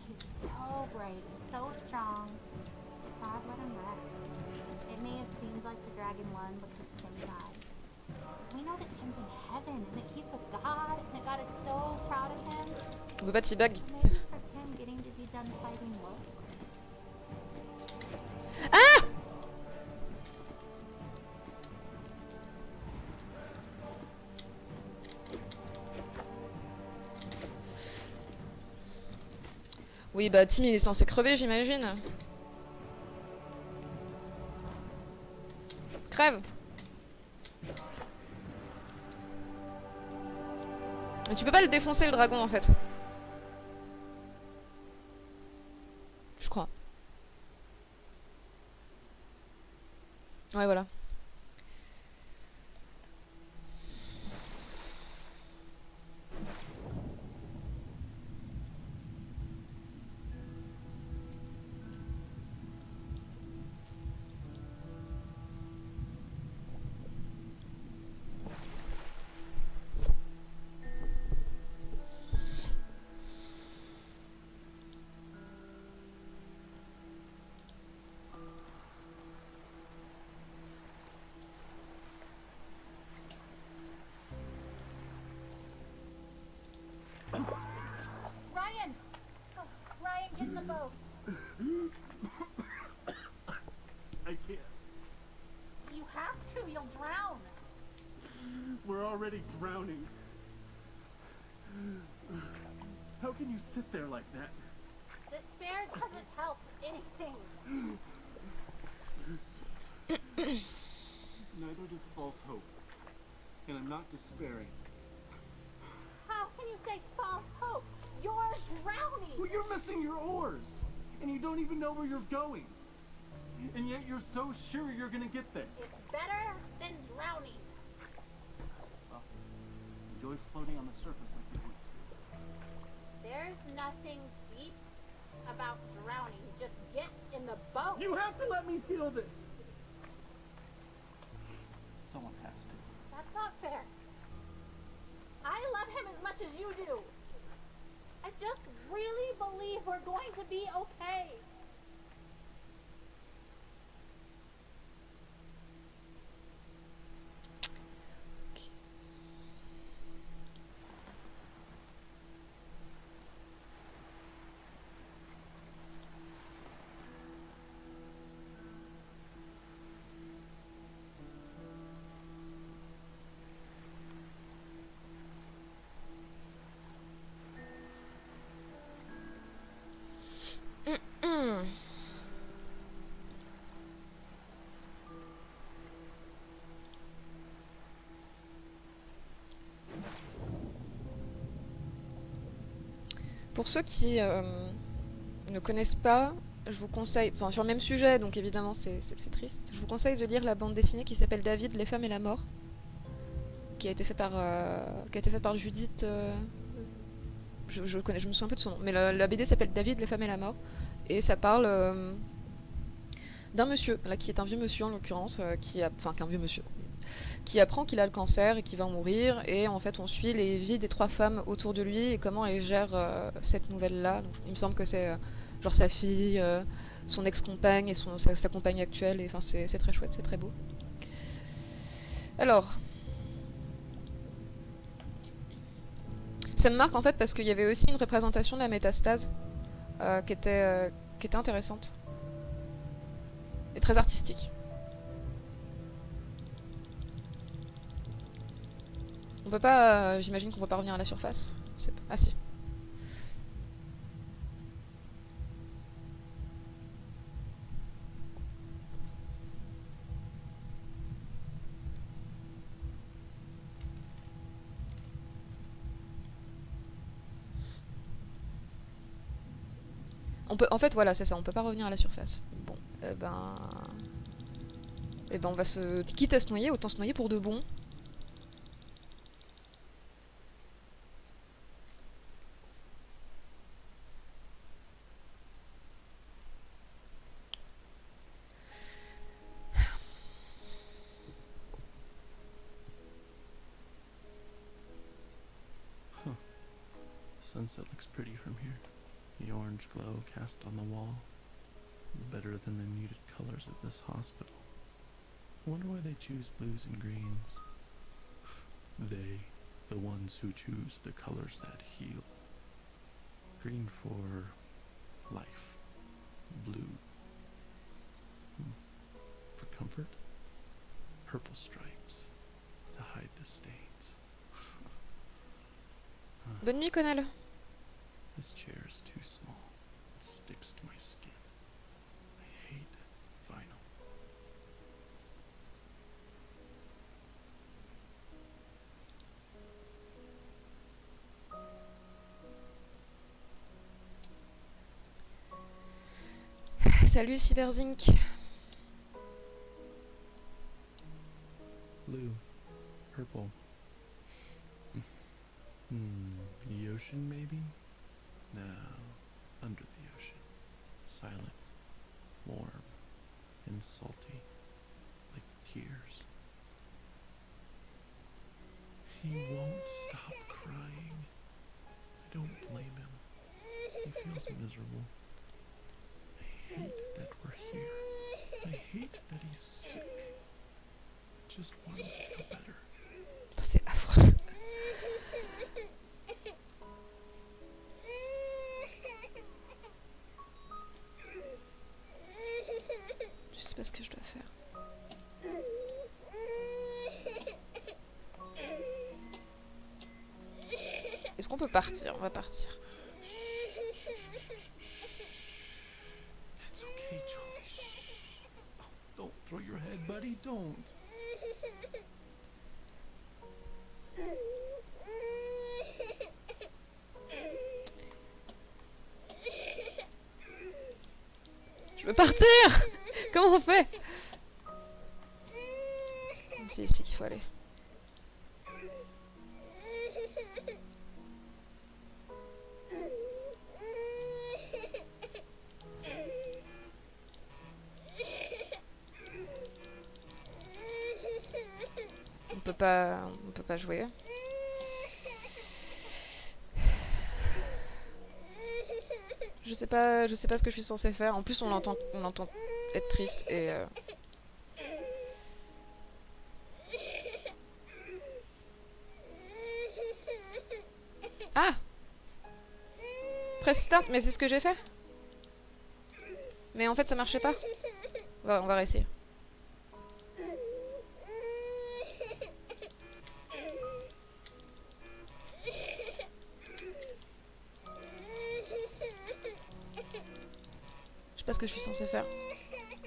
He's so brave and so strong. God let him rest. It may have seemed like the dragon won because Tim died. We know that Tim's in heaven and that On peut pas teabag. Wolves? Oui, bah Tim il est censé crever, j'imagine. Crève Tu peux pas le défoncer le dragon en fait. Je crois. Ouais, voilà. You sit there like that? Despair doesn't help anything. Neither does false hope. And I'm not despairing. How can you say false hope? You're drowning. Well, you're missing your oars, and you don't even know where you're going. And yet you're so sure you're gonna get there. It's better than drowning. Well, Enjoy floating on the surface There's nothing deep about drowning. Just get in the boat. You have to let me feel this. Someone has to. That's not fair. I love him as much as you do. I just really believe we're going to be okay. Pour ceux qui euh, ne connaissent pas, je vous conseille, enfin sur le même sujet, donc évidemment c'est triste, je vous conseille de lire la bande dessinée qui s'appelle David, les femmes et la mort, qui a été fait par, euh, faite par Judith, euh, je, connais, je me souviens un peu de son nom, mais la, la BD s'appelle David, les femmes et la mort, et ça parle d'un monsieur, là qui est un vieux monsieur en l'occurrence, qui a, enfin qu'un vieux monsieur, qui apprend qu'il a le cancer et qu'il va mourir, et en fait on suit les vies des trois femmes autour de lui et comment elles gèrent euh, cette nouvelle-là. Il me semble que c'est euh, genre sa fille, euh, son ex-compagne et son, sa, compagne actuelle, et enfin c'est très chouette, c'est très beau. Alors, ça me marque en fait parce qu'il y avait aussi une représentation de la métastase qui, était, qui était intéressante et très artistique. Peut pas, euh, j'imagine qu'on peut pas revenir à la surface. Ah si. On peut, en fait, voilà, c'est ça, on peut pas revenir à la surface. Bon, eh ben... Eh ben, on va se... Quitte à se noyer, autant se noyer pour de bon. The orange glow cast on the wall. Better than the muted colors of this hospital. I wonder why they choose blues and greens. They, the ones who choose the colors that heal. Green for life. Blue. hmm, For comfort. Purple stripes to hide the stains. Bonne nuit, Connell. This chair is too small. It sticks to my skin. I hate vinyl. Salut, Cyberzink. Blue. Purple. Hmm. The ocean, maybe? No. Under the ocean. Silent. Warm. And salty. Like tears. He won't stop crying. I don't blame him. He feels miserable. I hate that we're here. I hate that he's sick. I just want him to feel better. C'est affreux. Sais pas ce que je dois faire. Est-ce qu'on peut partir? On va partir. It's okay. Oh, don't throw your head, buddy. Don't. Je veux partir Comment on fait? C'est ici qu'il faut aller. On peut pas, on peut pas jouer. Je sais pas, je sais pas ce que je suis censée faire. En plus, on l'entend, on l'entend être triste et. euh, Ah Press start, mais c'est ce que j'ai fait. Mais en fait, ça marchait pas. On va, on va réessayer. Je sais pas ce que je suis censée faire.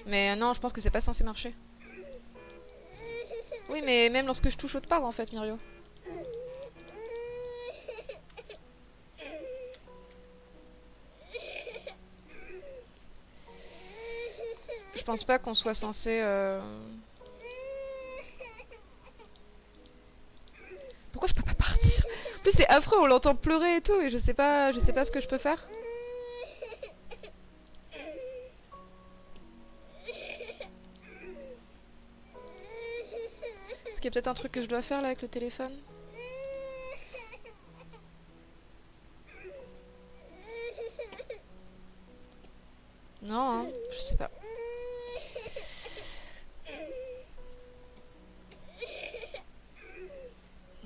Mais euh, non, je pense que c'est pas censé marcher. Oui, mais même lorsque je touche autre part, en fait, Mirio. Je pense pas qu'on soit censé... euh, Pourquoi je peux pas partir? En plus, c'est affreux, on l'entend pleurer et tout, et je sais pas, je sais pas ce que je peux faire. Peut-être un truc que je dois faire là avec le téléphone Non, hein, je sais pas.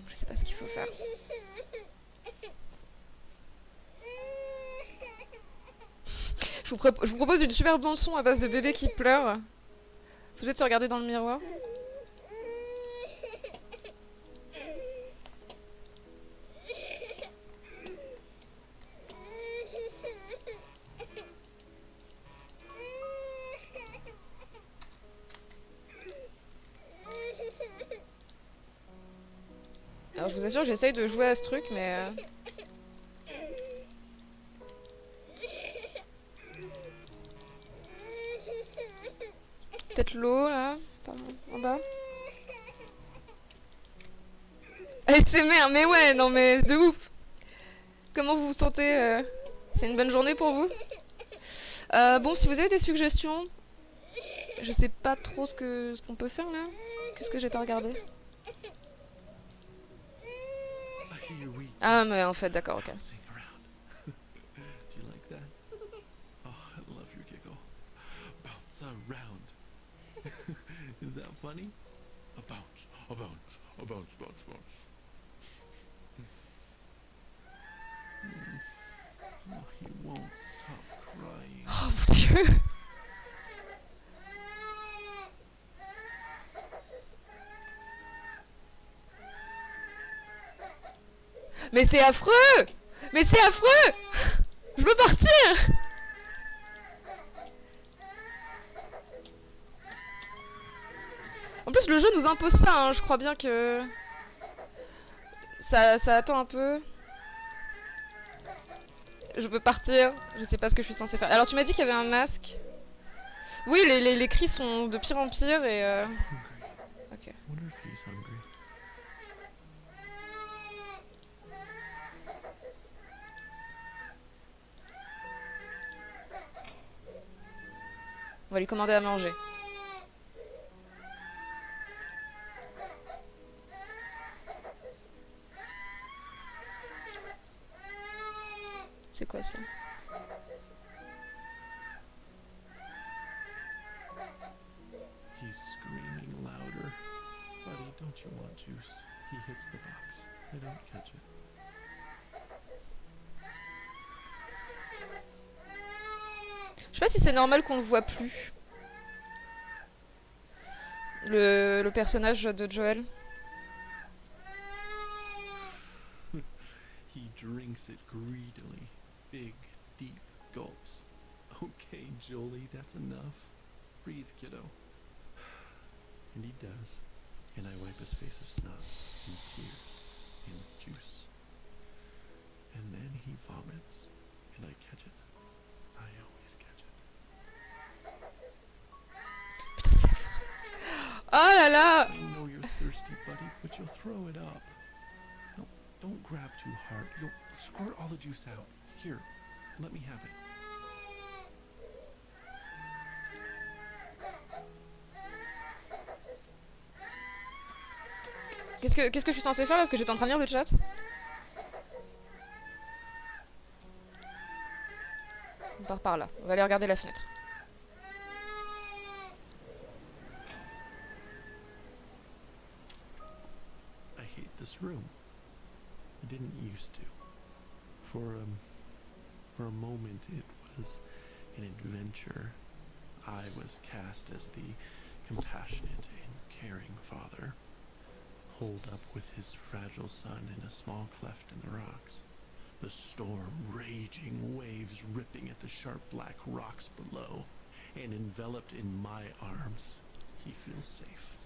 Je sais pas ce qu'il faut faire. Je vous, propose une super bon son à base de bébé qui pleure. Faut peut-être se regarder dans le miroir. Assure, j'essaye de jouer à ce truc, mais... euh, Peut-être l'eau, là, en bas. ASMR, mais ouais, non mais de ouf Comment vous vous sentez euh, C'est une bonne journée pour vous Euh, Bon, si vous avez des suggestions, je sais pas trop ce que ce qu'on peut faire là. Qu'est-ce que j'ai pas regardé? Ah, mais en fait, d'accord, ok. Oh, Is that funny? A bounce, a bounce, a bounce, bounce, bounce. Hmm. Oh, he won't stop crying. Oh! Mais c'est affreux Mais c'est affreux Je veux partir En plus, le jeu nous impose ça, hein, je crois bien que... Ça, attend un peu. Je veux partir, je sais pas ce que je suis censée faire. Alors tu m'as dit qu'il y avait un masque. Oui, les cris sont de pire en pire et... euh, Ok. Wonder if he's hungry. On va lui commander à manger. C'est quoi ça? He's screaming louder. Buddy, don't you want juice? He hits the box. I don't catch it. Je sais pas si c'est normal qu'on le voit plus. Le, le personnage de Joel. He drinks it greedily. Big, deep gulps. Okay, Jolie, that's enough. Breathe, kiddo. And he does. And I wipe his face of snot and tears and juice. And then he vomits. And I catch it. I always catch it. Putain, c'est affreux. Oh là là I know you're thirsty, buddy, but you'll throw it up. No, don't grab too hard. You'll squirt all the juice out. Here, let me have it. Qu'est-ce que, qu'est-ce que je suis censée faire là? Parce que j'étais en train de lire le chat. On part par là. On va aller regarder la fenêtre. This room. I didn't used to. For um, for a moment, it was an adventure. I was cast as the compassionate and caring father, holed up with his fragile son in a small cleft in the rocks. The storm raging, waves ripping at the sharp black rocks below, and enveloped in my arms, he feels safe,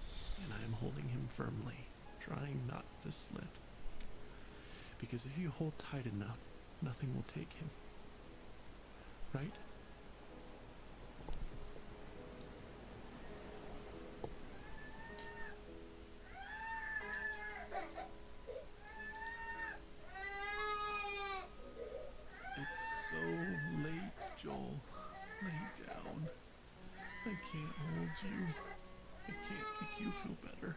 and I am holding him firmly, trying not to slip. Because if you hold tight enough, nothing will take him. Right? It's so late, Joel. Lay down. I can't hold you. I can't make you feel better.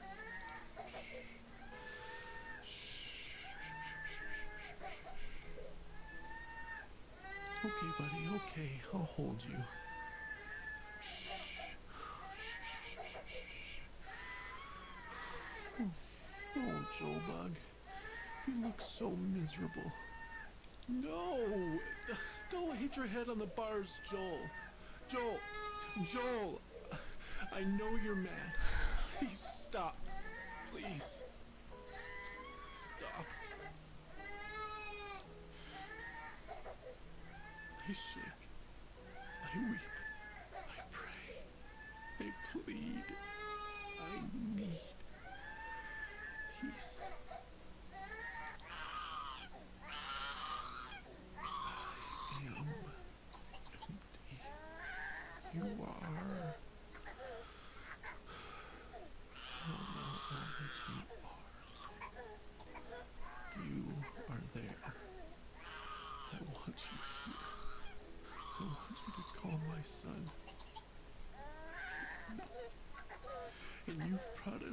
Okay, buddy, okay. I'll hold you. Oh, Joel Bug. You look so miserable. No! Don't hit your head on the bars, Joel. Joel! Joel! I know you're mad. Please stop. Please. S- stop. I shake.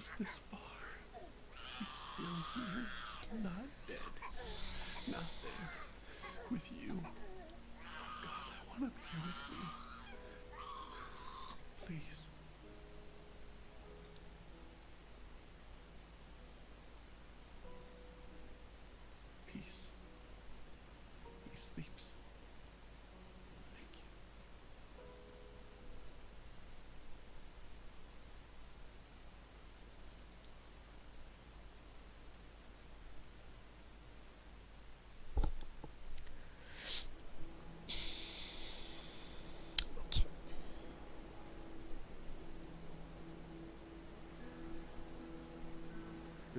You've brought us this far.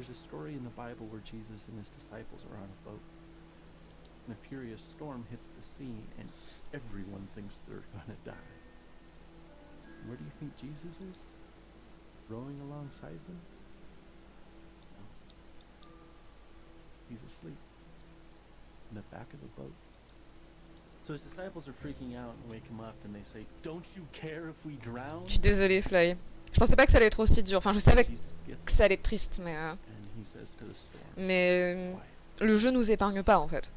There's a story in the Bible where Jesus and his disciples are on a boat. And a furious storm hits the sea, and everyone thinks they're gonna die. Where do you think Jesus is? Rowing alongside them? No. He's asleep. In the back of the boat. So his disciples are freaking out and wake him up, and they say, Don't you care if we drown? Je suis désolée, Fly. Je pensais pas que ça allait être aussi dur. Enfin, je savais que ça allait être triste, mais, euh, mais euh, le jeu nous épargne pas en fait.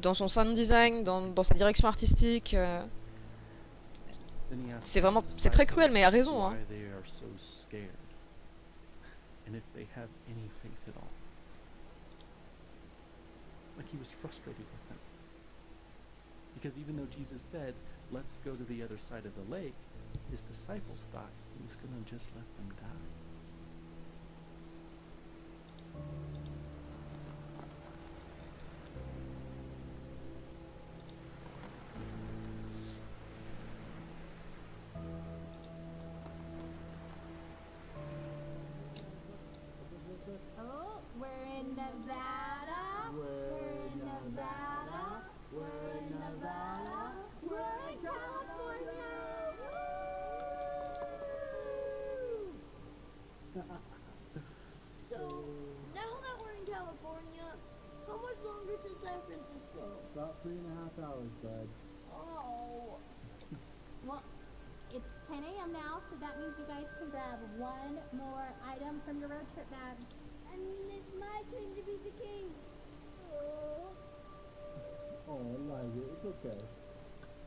Dans son sound design, dans, dans sa direction artistique. euh, C'est vraiment- c'est très cruel, mais il a raison, hein. Like he was frustrated with them. Because even though Jesus said, let's go to the other side of the lake, his disciples thought he was going to just let them die.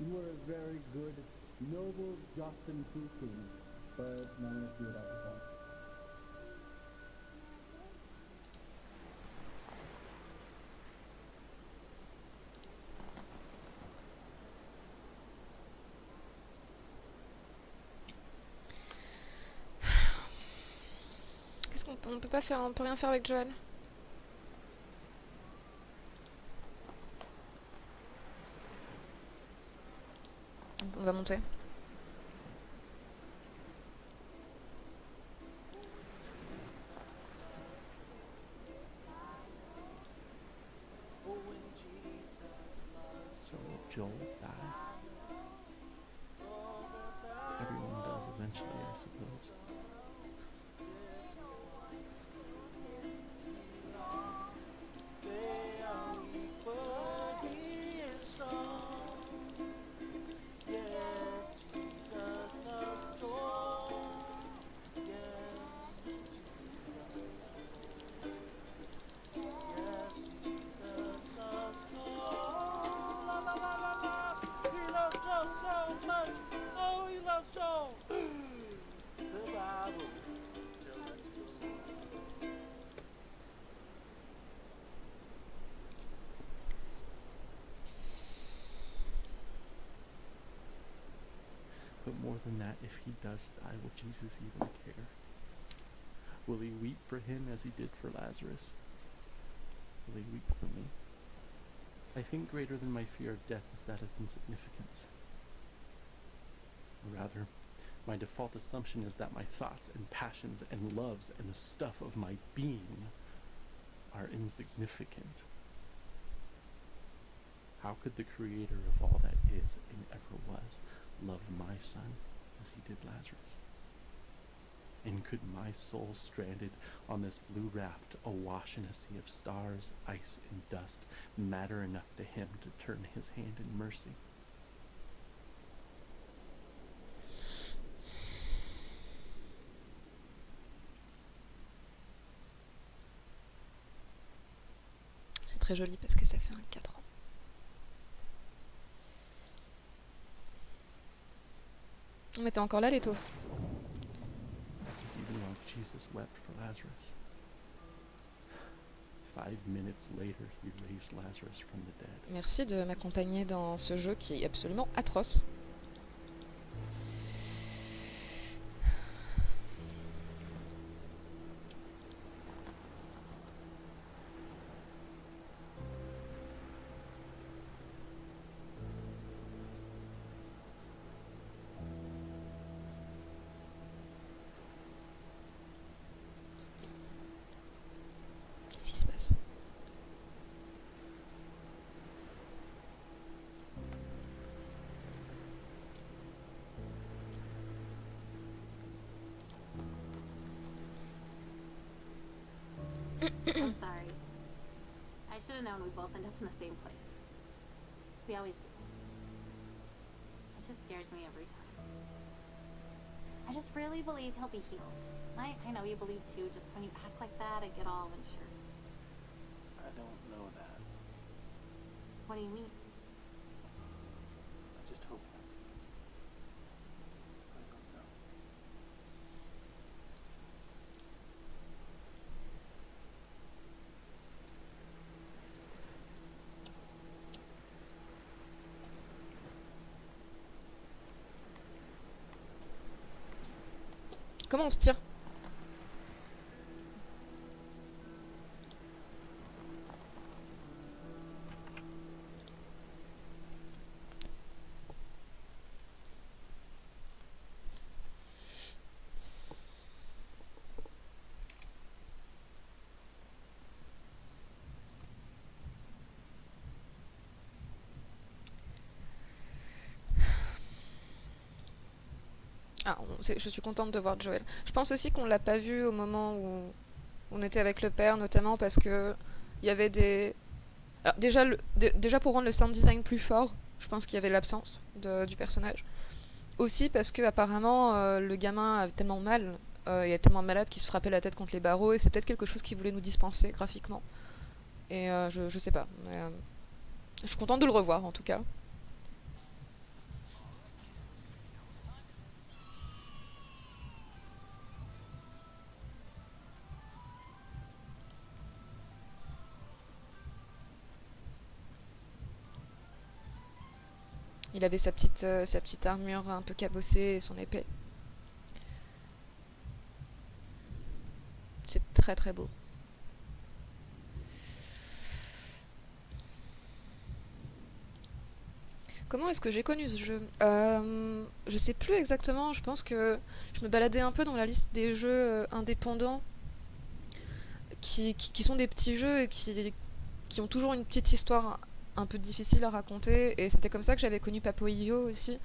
You were a very good, noble, just, and true king, but none of you, I suppose. Qu'est-ce qu'on peut, on peut pas faire, on peut rien faire avec Joël. On more than that, if he does die, will Jesus even care? Will he weep for him as he did for Lazarus? Will he weep for me? I think greater than my fear of death is that of insignificance. Or rather, my default assumption is that my thoughts and passions and loves and the stuff of my being are insignificant. How could the creator of all that is and ever was love my son as he did Lazarus? And could my soul stranded on this blue raft awash in a sea of stars, ice, and dust matter enough to him to turn his hand in mercy? C'est très joli parce que ça fait un. Mais t'es encore là, Leto. Jesus wept for Lazarus, five minutes later he raised Lazarus from the dead. Merci de m'accompagner dans ce jeu qui est absolument atroce. Have known we both end up in the same place. We always do. It just scares me every time. I just really believe he'll be healed. I, I know you believe too, just when you act like that, I get all unsure. I don't know that. What do you mean? Comment on se tire? Je suis contente de voir Joël. Je pense aussi qu'on l'a pas vu au moment où on était avec le père, notamment parce que il y avait des. Alors, déjà, déjà pour rendre le sound design plus fort, je pense qu'il y avait l'absence du personnage. Aussi parce que apparemment euh, le gamin avait tellement mal, euh, il est tellement malade qu'il se frappait la tête contre les barreaux et c'est peut-être quelque chose qu'il voulait nous dispenser graphiquement. Et euh, je, je sais pas. euh, je suis contente de le revoir en tout cas. Il avait sa petite, euh, sa petite armure un peu cabossée et son épée. C'est très très beau. Comment est-ce que j'ai connu ce jeu? Euh, Je sais plus exactement, je pense que je me baladais un peu dans la liste des jeux euh, indépendants qui, sont des petits jeux et qui ont toujours une petite histoire un peu difficile à raconter. Et c'était comme ça que j'avais connu Papo.io aussi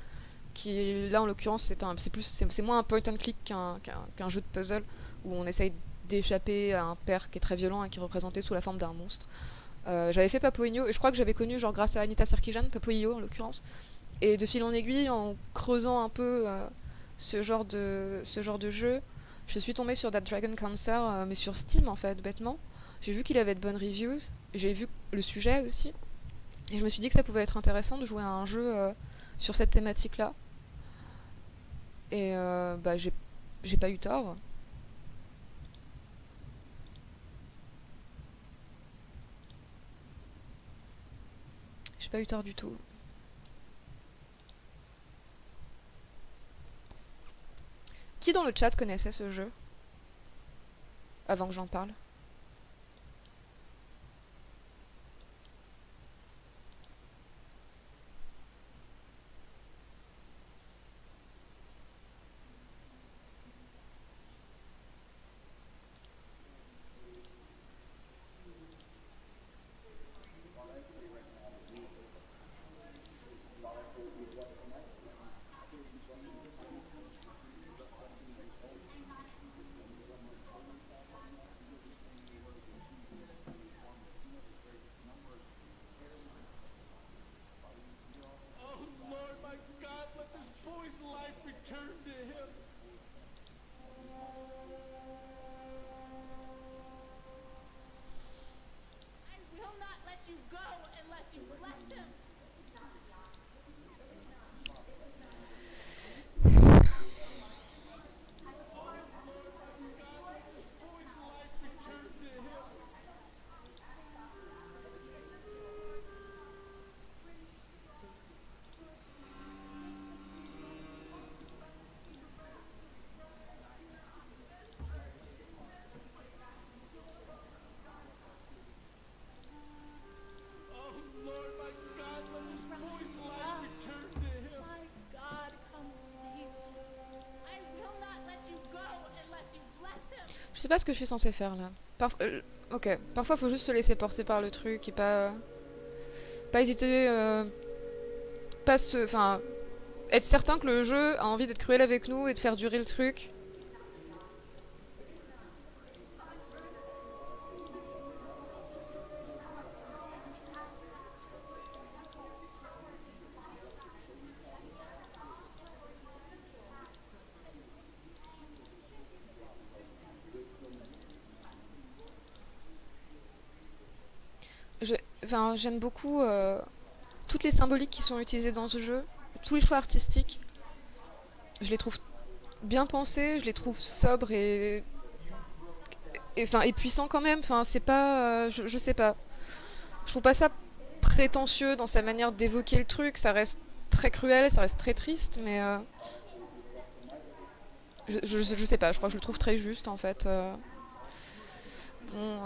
qui là en l'occurrence c'est plus c'est moins un point and click qu'un jeu de puzzle où on essaye d'échapper à un père qui est très violent et qui est représenté sous la forme d'un monstre. Euh, j'avais fait Papo.io et je crois que j'avais connu genre grâce à Anita Sarkeesian Papo.io en l'occurrence. Et de fil en aiguille en creusant un peu euh, ce genre de ce genre de jeu je suis tombée sur That Dragon Cancer euh, mais sur Steam en fait bêtement. J'ai vu qu'il avait de bonnes reviews. J'ai vu le sujet aussi et je me suis dit que ça pouvait être intéressant de jouer à un jeu euh, sur cette thématique-là. Et euh, bah, j'ai j'ai pas eu tort. J'ai pas eu tort du tout. Qui dans le chat connaissait ce jeu? Avant que j'en parle. Sais pas ce que je suis censée faire là. Euh, ok, parfois faut juste se laisser porter par le truc et pas. Pas hésiter. euh, Pas se. Enfin. Être certain que le jeu a envie d'être cruel avec nous et de faire durer le truc. Enfin, j'aime beaucoup euh, toutes les symboliques qui sont utilisées dans ce jeu, tous les choix artistiques. Je les trouve bien pensés, je les trouve sobres et puissants quand même. Enfin, c'est pas, euh, je, je sais pas. Je trouve pas ça prétentieux dans sa manière d'évoquer le truc. Ça reste très cruel, ça reste très triste, mais euh, je, je, je sais pas. Je crois que je le trouve très juste en fait. euh. Bon.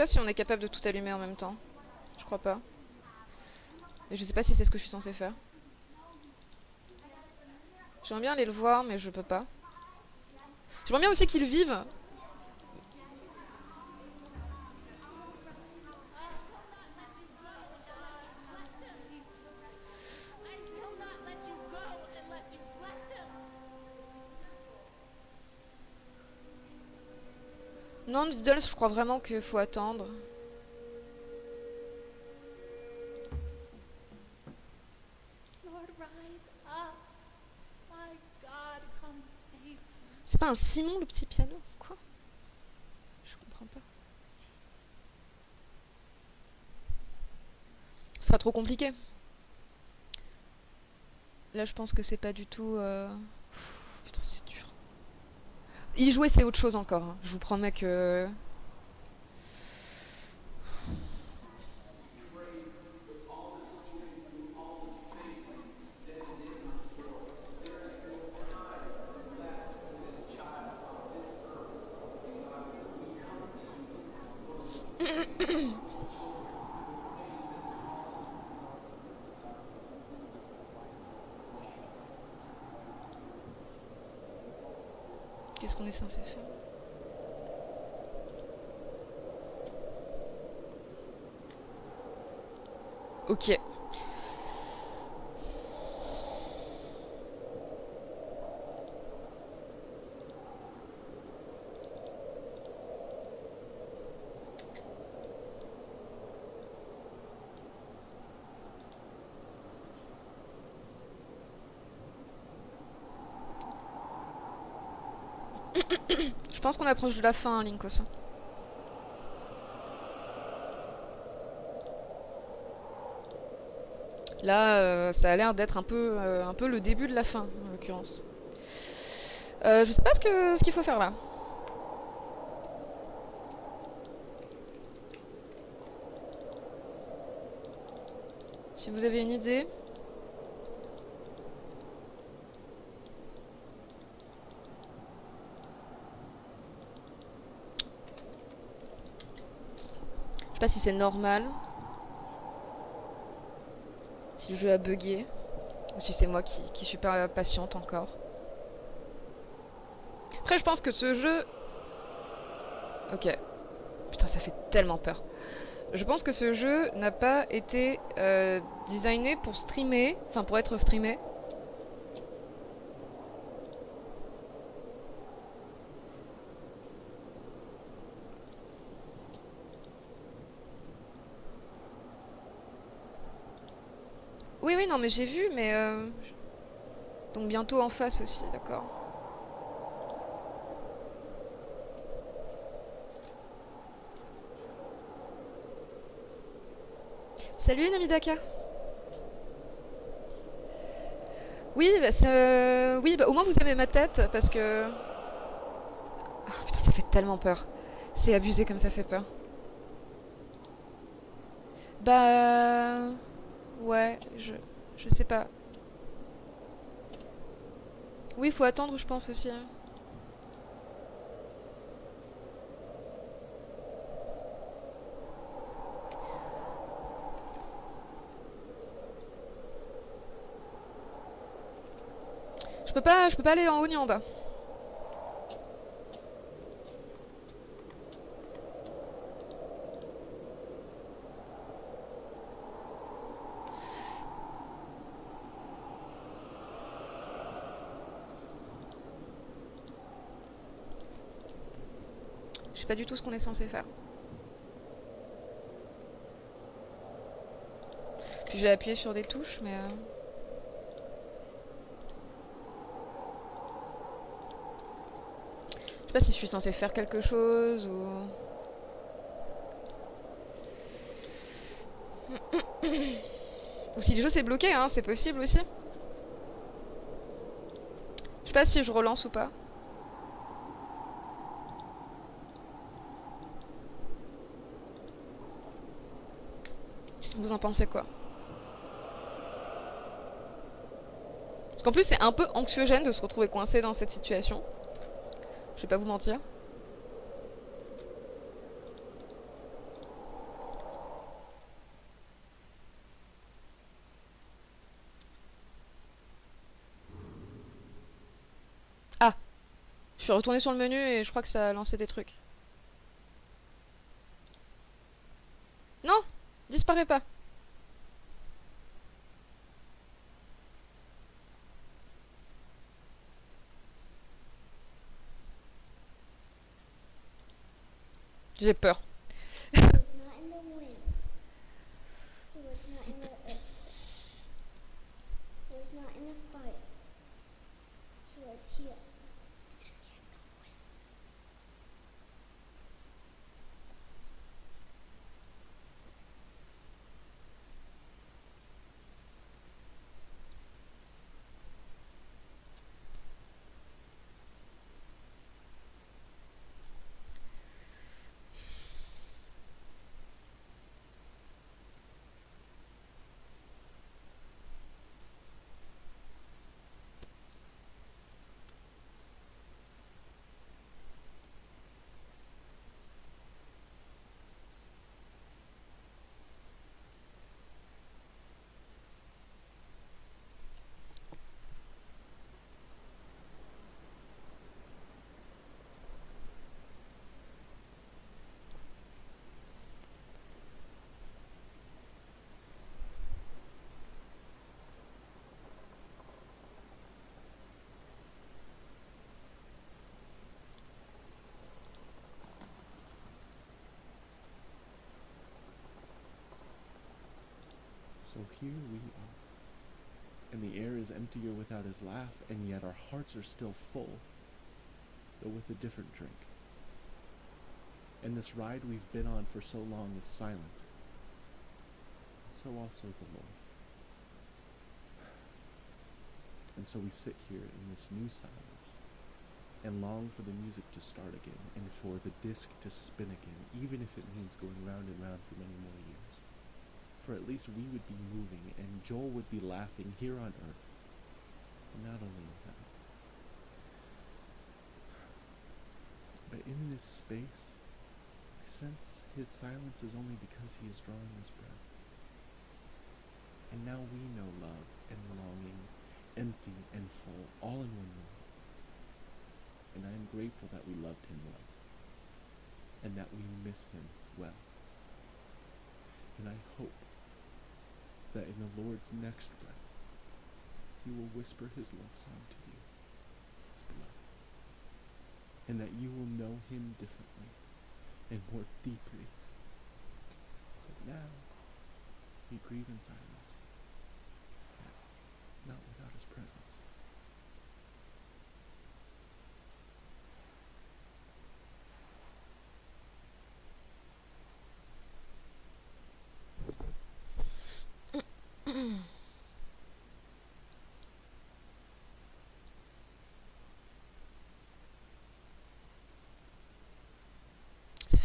Pas si on est capable de tout allumer en même temps. Je crois pas. Et je sais pas si c'est ce que je suis censée faire. J'aimerais bien aller le voir, mais je peux pas. J'aimerais bien aussi qu'il vive. Je crois vraiment qu'il faut attendre. C'est pas un Simon le petit piano Quoi? Je comprends pas. Ce sera trop compliqué. Là, je pense que c'est pas du tout. euh, pff, Putain, c'est dur. Y jouer, c'est autre chose encore. hein. Je vous promets que. Qu'est-ce qu'on est censé faire Ok. Je pense qu'on approche de la fin, hein, Linkos. Là, euh, ça a l'air d'être un peu, euh, un peu le début de la fin, en l'occurrence. Euh, je sais pas ce que ce qu'il faut faire là. Si vous avez une idée. Je sais pas si c'est normal. Si le jeu a bugué. Ou si c'est moi qui, suis pas patiente encore. Après, je pense que ce jeu... Ok. Putain, ça fait tellement peur. Je pense que ce jeu n'a pas été euh, designé pour streamer. Enfin, pour être streamé. Oui, oui, non, mais j'ai vu, mais... euh, Donc bientôt en face aussi, d'accord. Salut Namidaka Oui, bah, ça- oui bah, au moins vous avez ma tête, parce que... Ah, putain, ça fait tellement peur. C'est abusé comme ça fait peur. Bah... Ouais, je... Je sais pas. Oui, faut attendre, je pense aussi. Hein. Je peux pas, je peux pas aller en haut ni en bas. Pas du tout ce qu'on est censé faire. Puis j'ai appuyé sur des touches, mais... euh, Je sais pas si je suis censée faire quelque chose ou... Ou si le jeu s'est bloqué, hein, c'est possible aussi. Je sais pas si je relance ou pas. Vous en pensez quoi? Parce qu'en plus c'est un peu anxiogène de se retrouver coincé dans cette situation. Je vais pas vous mentir. Ah Je suis retournée sur le menu et je crois que ça a lancé des trucs. Non Disparaît pas J'ai peur. Here we are. And the air is emptier without his laugh, and yet our hearts are still full, though with a different drink. And this ride we've been on for so long is silent. So also the Lord. And so we sit here in this new silence and long for the music to start again and for the disc to spin again, even if it means going round and round for many more years. At least we would be moving and Joel would be laughing here on earth, not only heaven. But in this space, I sense his silence is only because he is drawing his breath. And now we know love and longing, empty and full, all in one moment. And I am grateful that we loved him well, and that we miss him well. And I hope that in the Lord's next breath, he will whisper his love song to you, his beloved, and that you will know him differently and more deeply. But now, we grieve in silence, not without his presence.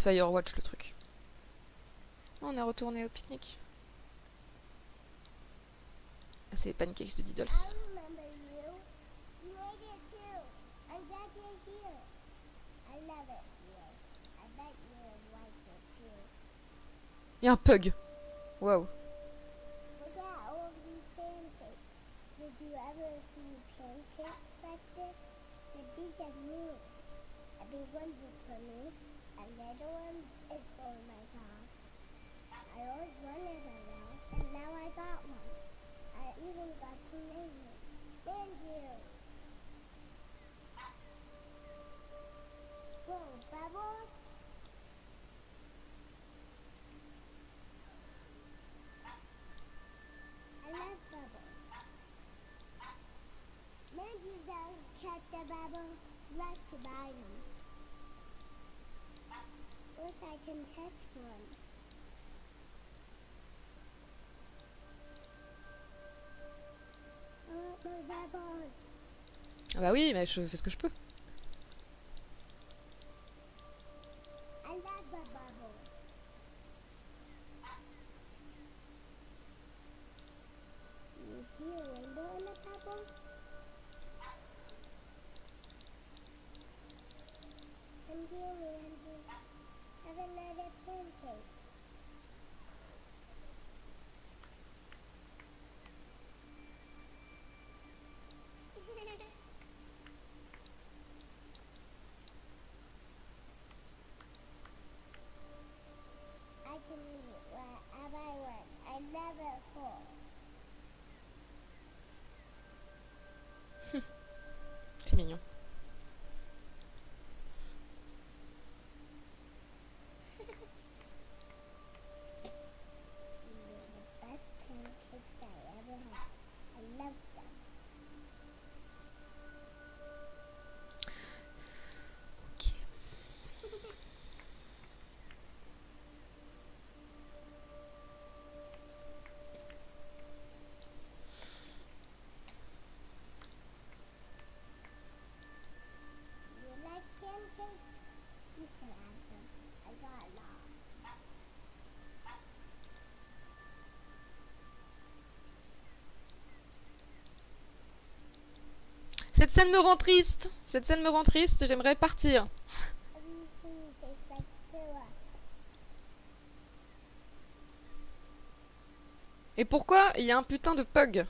Firewatch le truc. On est retourné au pique-nique. Ah, c'est les pancakes de Diddles. I remember you. You made it too. I'm glad you're here. I love it here. I bet you would like it too. Il y a un pug. These pancakes. Did you ever see pancakes at me. A big one is for me, is for my dog. I always wanted and now I got one. I even got Bubbles? I love Bubbles. Maybe don't catch a bubble, like to buy them. More bubbles. Ah bah oui, mais je fais ce que je peux. Scène me rend triste. Cette scène me rend triste. J'aimerais partir. Et pourquoi il y a un putain de pug?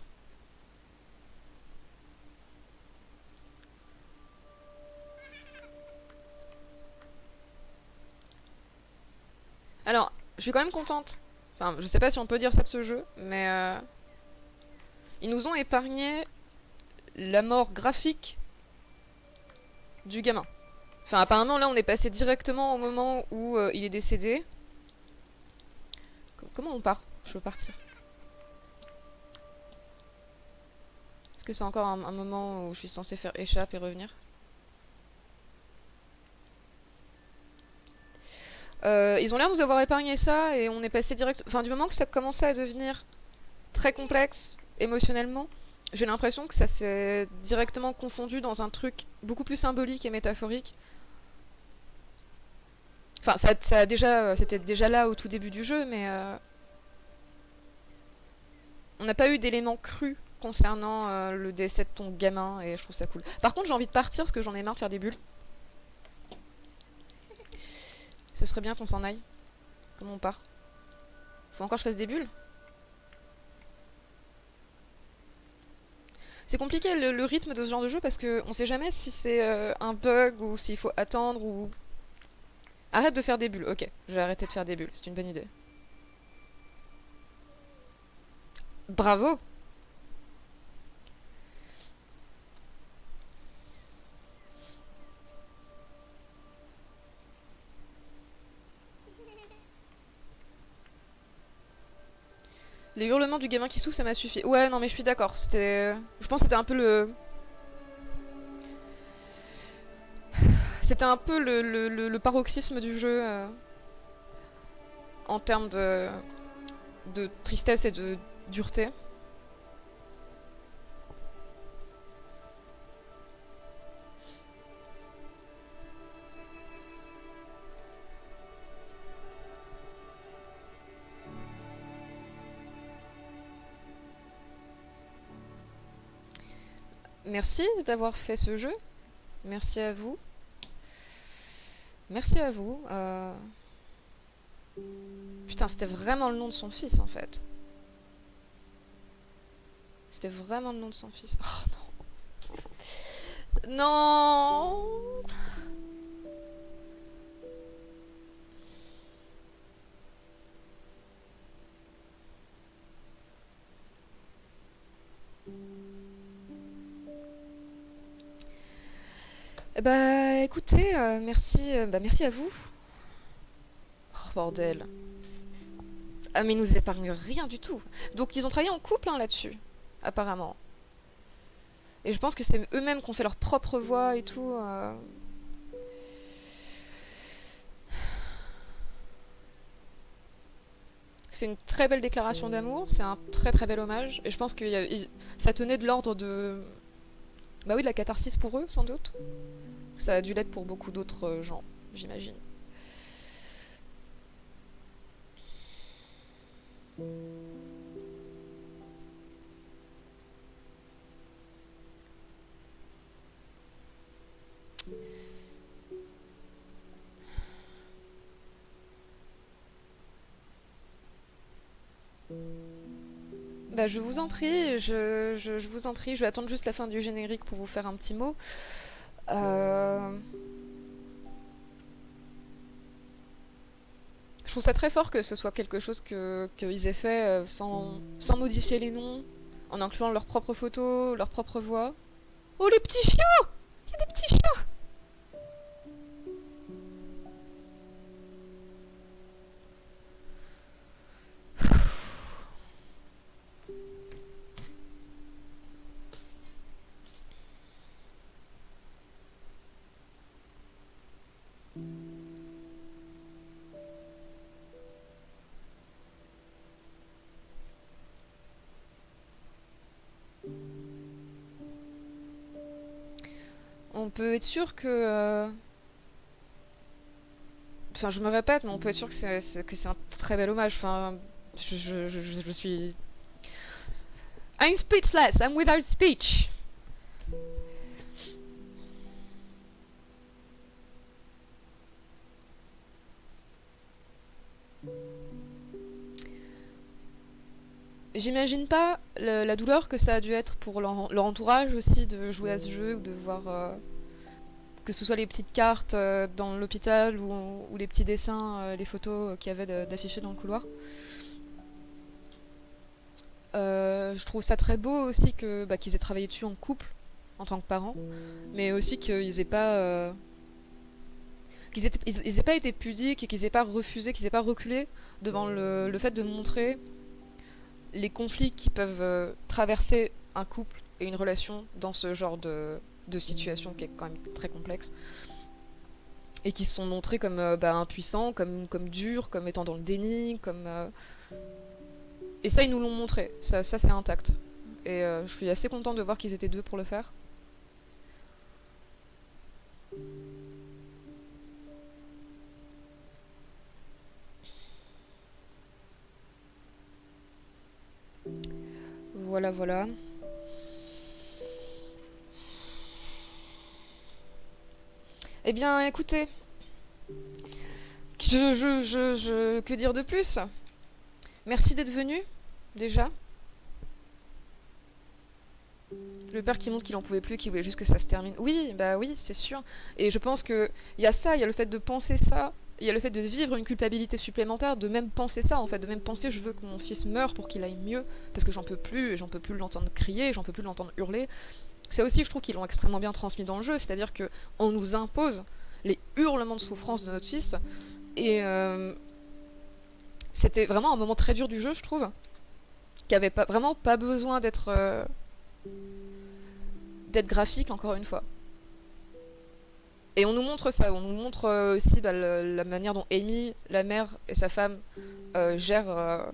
Alors, je suis quand même contente. Enfin, je sais pas si on peut dire ça de ce jeu, mais euh, ils nous ont épargné la mort graphique du gamin. Enfin, apparemment, là, on est passé directement au moment où euh, il est décédé. Co- Comment on part? Je veux partir. Est-ce que c'est encore un, moment où je suis censée faire échappe et revenir? Euh, Ils ont l'air de nous avoir épargné ça et on est passé direct... Enfin, du moment que ça commençait à devenir très complexe émotionnellement, j'ai l'impression que ça s'est directement confondu dans un truc beaucoup plus symbolique et métaphorique. Enfin, ça, ça déjà, c'était déjà là au tout début du jeu, mais euh, on n'a pas eu d'éléments crus concernant euh, le décès de ton gamin et je trouve ça cool. Par contre, j'ai envie de partir parce que j'en ai marre de faire des bulles. Ce serait bien qu'on s'en aille. Comment on part? Faut encore que je fasse des bulles? C'est compliqué le, rythme de ce genre de jeu parce que on sait jamais si c'est euh, un bug ou s'il faut attendre ou. Arrête de faire des bulles. Ok, je vais arrêter de faire des bulles. C'est une bonne idée. Bravo Les hurlements du gamin qui souffre, ça m'a suffi. Ouais, non, mais je suis d'accord. C'était. Je pense que c'était un peu le. C'était un peu le, paroxysme du jeu. euh, En termes de tristesse et de dureté. Merci d'avoir fait ce jeu. Merci à vous. Merci à vous. euh. Putain, c'était vraiment le nom de son fils en fait. C'était vraiment le nom de son fils. Oh non. Non Bah écoutez, euh, merci, euh, bah, merci à vous. Oh bordel. Ah mais ils nous épargnent rien du tout. Donc ils ont travaillé en couple hein, là-dessus, apparemment. Et je pense que c'est eux-mêmes qui ont fait leur propre voix et tout. euh. C'est une très belle déclaration d'amour, c'est un très très bel hommage. Et je pense que ça tenait de l'ordre de... Bah oui, de la catharsis pour eux, sans doute. Ça a dû l'être pour beaucoup d'autres euh, gens, j'imagine. Bah je vous en prie, je, je- je vous en prie, je vais attendre juste la fin du générique pour vous faire un petit mot. Euh, Je trouve ça très fort que ce soit quelque chose que qu'ils aient fait euh, sans, sans modifier les noms, en incluant leurs propres photos, leurs propres voix. Oh les petits chiots Il y a des petits chiots peut être sûr que... euh, Enfin, je me répète, mais on peut être sûr que c'est un très bel hommage. Enfin, je, suis... I'm speechless, I'm without speech. J'imagine pas la douleur que ça a dû être pour leur, leur entourage aussi de jouer à ce jeu ou de voir euh, que ce soit les petites cartes euh, dans l'hôpital ou, les petits dessins, euh, les photos euh, qu'il y avait d'affichés dans le couloir. Je trouve ça très beau aussi bah, qu'ils aient travaillé dessus en couple en tant que parents, mais aussi qu'ils aient pas qu'ils pas été pudiques et qu'ils aient pas refusé, qu'ils aient pas reculé devant le, fait de montrer les conflits qui peuvent traverser un couple et une relation dans ce genre de, de situation qui est quand même très complexe. Et qui se sont montrés comme euh, bah, impuissants, comme, durs, comme étant dans le déni, comme... euh, Et ça, ils nous l'ont montré. Ça, ça c'est intact. Et euh, je suis assez contente de voir qu'ils étaient deux pour le faire. Voilà, voilà. Eh bien, écoutez. Que dire de plus? Merci d'être venu, déjà. Le père qui montre qu'il en pouvait plus, qu'il voulait juste que ça se termine. Oui, bah oui, c'est sûr. Et je pense que il y a ça, il y a le fait de penser ça, il y a le fait de vivre une culpabilité supplémentaire, de même penser ça, en fait, de même penser je veux que mon fils meure pour qu'il aille mieux, parce que j'en peux plus, j'en peux plus l'entendre crier, j'en peux plus l'entendre hurler. C'est aussi, je trouve, qu'ils l'ont extrêmement bien transmis dans le jeu, c'est-à-dire que on nous impose les hurlements de souffrance de notre fils, et euh, c'était vraiment un moment très dur du jeu, je trouve, qui avait vraiment pas besoin d'être euh, d'être graphique, encore une fois. Et on nous montre ça, on nous montre euh, aussi bah, la manière dont Amy, la mère et sa femme gèrent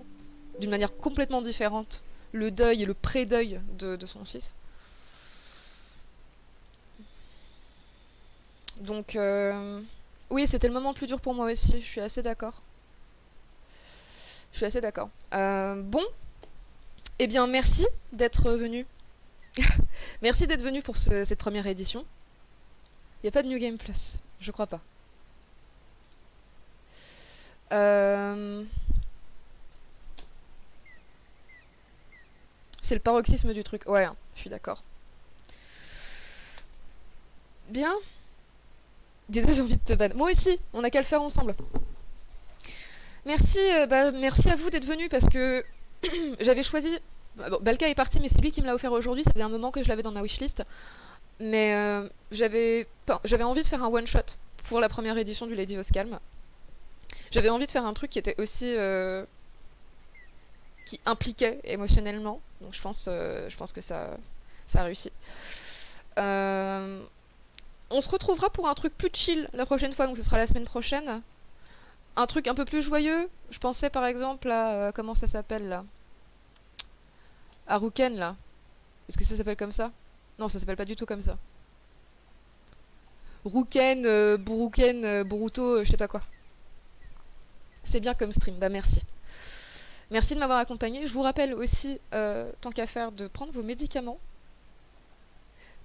d'une manière complètement différente le deuil et le pré-deuil de, de son fils. Donc, euh, oui, c'était le moment le plus dur pour moi aussi, je suis assez d'accord. Je suis assez d'accord. Euh, bon, eh bien, merci d'être venu. merci d'être venu pour ce- cette première édition. Il n'y a pas de New Game Plus, je crois pas. Euh, C'est le paroxysme du truc. Ouais, hein, je suis d'accord. Bien. Désolé, j'ai envie de te ban. Moi aussi, on a qu'à le faire ensemble. Merci, euh, bah, merci à vous d'être venus parce que j'avais choisi. bah, Bon, Balka est parti, mais c'est lui qui me l'a offert aujourd'hui. Ça faisait un moment que je l'avais dans ma wishlist. Mais euh, j'avais envie de faire un one shot pour la première édition du Lady Oscalm. J'avais envie de faire un truc qui était aussi euh, qui impliquait émotionnellement. Donc je pense, euh, je pense que ça, ça a réussi. Euh, on se retrouvera pour un truc plus chill la prochaine fois, donc ce sera la semaine prochaine. Un truc un peu plus joyeux. Je pensais par exemple à euh, comment ça s'appelle là? À Ruken là. Est-ce que ça s'appelle comme ça? Non, ça s'appelle pas du tout comme ça. Ruken, euh, Buruken, euh, euh, je sais pas quoi. C'est bien comme stream, bah merci. Merci de m'avoir accompagné. Je vous rappelle aussi, tant qu'à faire, de prendre vos médicaments.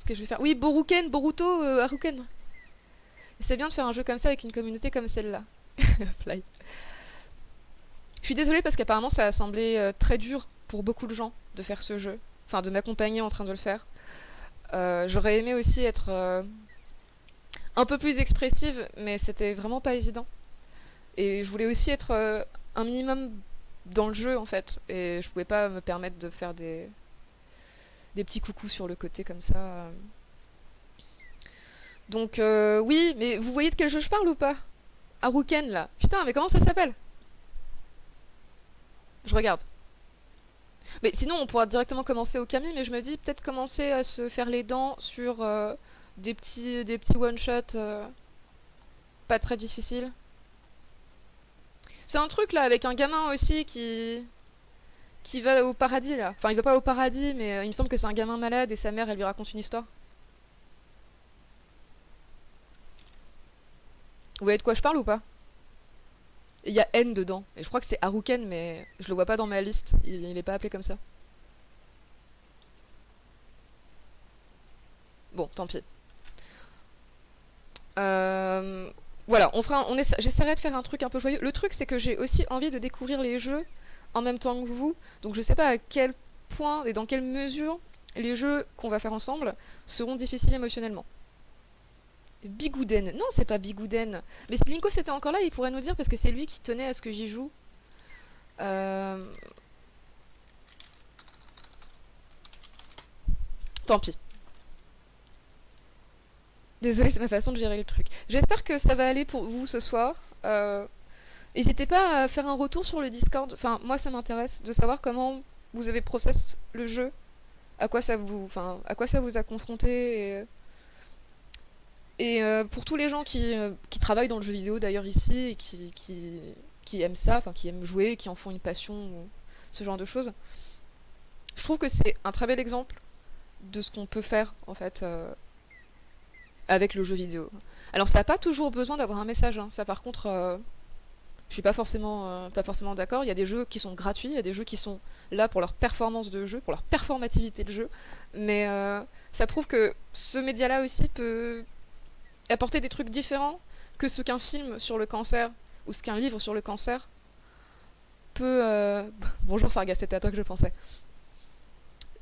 Que je vais faire. Oui, Boruken, Boruto, euh, Haruken. C'est bien de faire un jeu comme ça avec une communauté comme celle-là. Fly. Je suis désolée parce qu'apparemment ça a semblé euh, très dur pour beaucoup de gens de faire ce jeu. Enfin, de m'accompagner en train de le faire. Euh, J'aurais aimé aussi être euh, un peu plus expressive, mais c'était vraiment pas évident. Et je voulais aussi être un minimum dans le jeu en fait. Et je pouvais pas me permettre de faire des, des petits coucous sur le côté comme ça. euh. Donc euh, oui, mais vous voyez de quel jeu je parle ou pas? Haruken là. Putain, mais comment ça s'appelle? Je regarde. Mais sinon, on pourra directement commencer au Kami, mais je me dis peut-être commencer à se faire les dents sur euh, des petits, des petits one-shots pas très difficiles. C'est un truc là avec un gamin aussi qui qui va au paradis là. Enfin, il va pas au paradis, mais euh, il me semble que c'est un gamin malade et sa mère elle lui raconte une histoire. Vous voyez de quoi je parle ou pas? Il y a N dedans. Et je crois que c'est Haruken, mais je le vois pas dans ma liste. Il, il est pas appelé comme ça. Bon, tant pis. Euh, Voilà, on fera, on essa- j'essaierai de faire un truc un peu joyeux. Le truc, c'est que j'ai aussi envie de découvrir les jeux en même temps que vous. Donc je sais pas à quel point et dans quelle mesure les jeux qu'on va faire ensemble seront difficiles émotionnellement. Bigouden. Non, c'est pas Bigouden. Mais si Linko c'était encore là, il pourrait nous dire parce que c'est lui qui tenait à ce que j'y joue. Euh... Tant pis. Désolée, c'est ma façon de gérer le truc. J'espère que ça va aller pour vous ce soir. Euh, N'hésitez pas à faire un retour sur le Discord. Enfin, moi, ça m'intéresse de savoir comment vous avez process le jeu, à quoi ça vous, enfin, à quoi ça vous a confronté. Et, euh, pour tous les gens qui, euh, qui travaillent dans le jeu vidéo d'ailleurs ici et qui, qui, qui aiment ça, enfin qui aiment jouer, qui en font une passion, ce genre de choses, je trouve que c'est un très bel exemple de ce qu'on peut faire en fait euh, avec le jeu vidéo. Alors ça n'a pas toujours besoin d'avoir un message, hein. ça par contre, je suis pas forcément, euh, pas forcément d'accord. Il y a des jeux qui sont gratuits, il y a des jeux qui sont là pour leur performance de jeu, pour leur performativité de jeu, mais euh, ça prouve que ce média-là aussi peut apporter des trucs différents que ce qu'un film sur le cancer ou ce qu'un livre sur le cancer peut... euh, Bonjour Farga, c'était à toi que je pensais.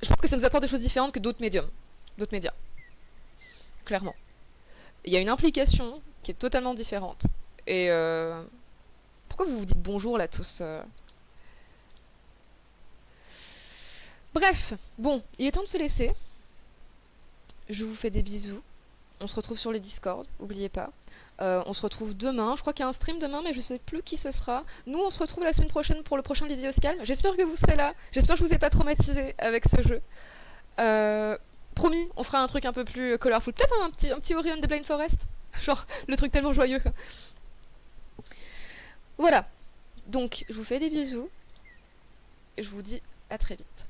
Je pense que ça nous apporte des choses différentes que d'autres médiums, d'autres médias. Clairement. Il y a une implication qui est totalement différente. Et... Pourquoi vous vous dites bonjour là tous euh Bref, bon, il est temps de se laisser. Je vous fais des bisous. On se retrouve sur les Discord, oubliez pas. Euh, on se retrouve demain. Je crois qu'il y a un stream demain, mais je sais plus qui ce sera. Nous, on se retrouve la semaine prochaine pour le prochain Lady Oscal. J'espère que vous serez là. J'espère que je vous ai pas traumatisé avec ce jeu. Euh, promis, on fera un truc un peu plus colorful. Peut-être un petit, un petit Ori and the Blind Forest. Genre, le truc tellement joyeux. Voilà. Donc, je vous fais des bisous. Et je vous dis à très vite.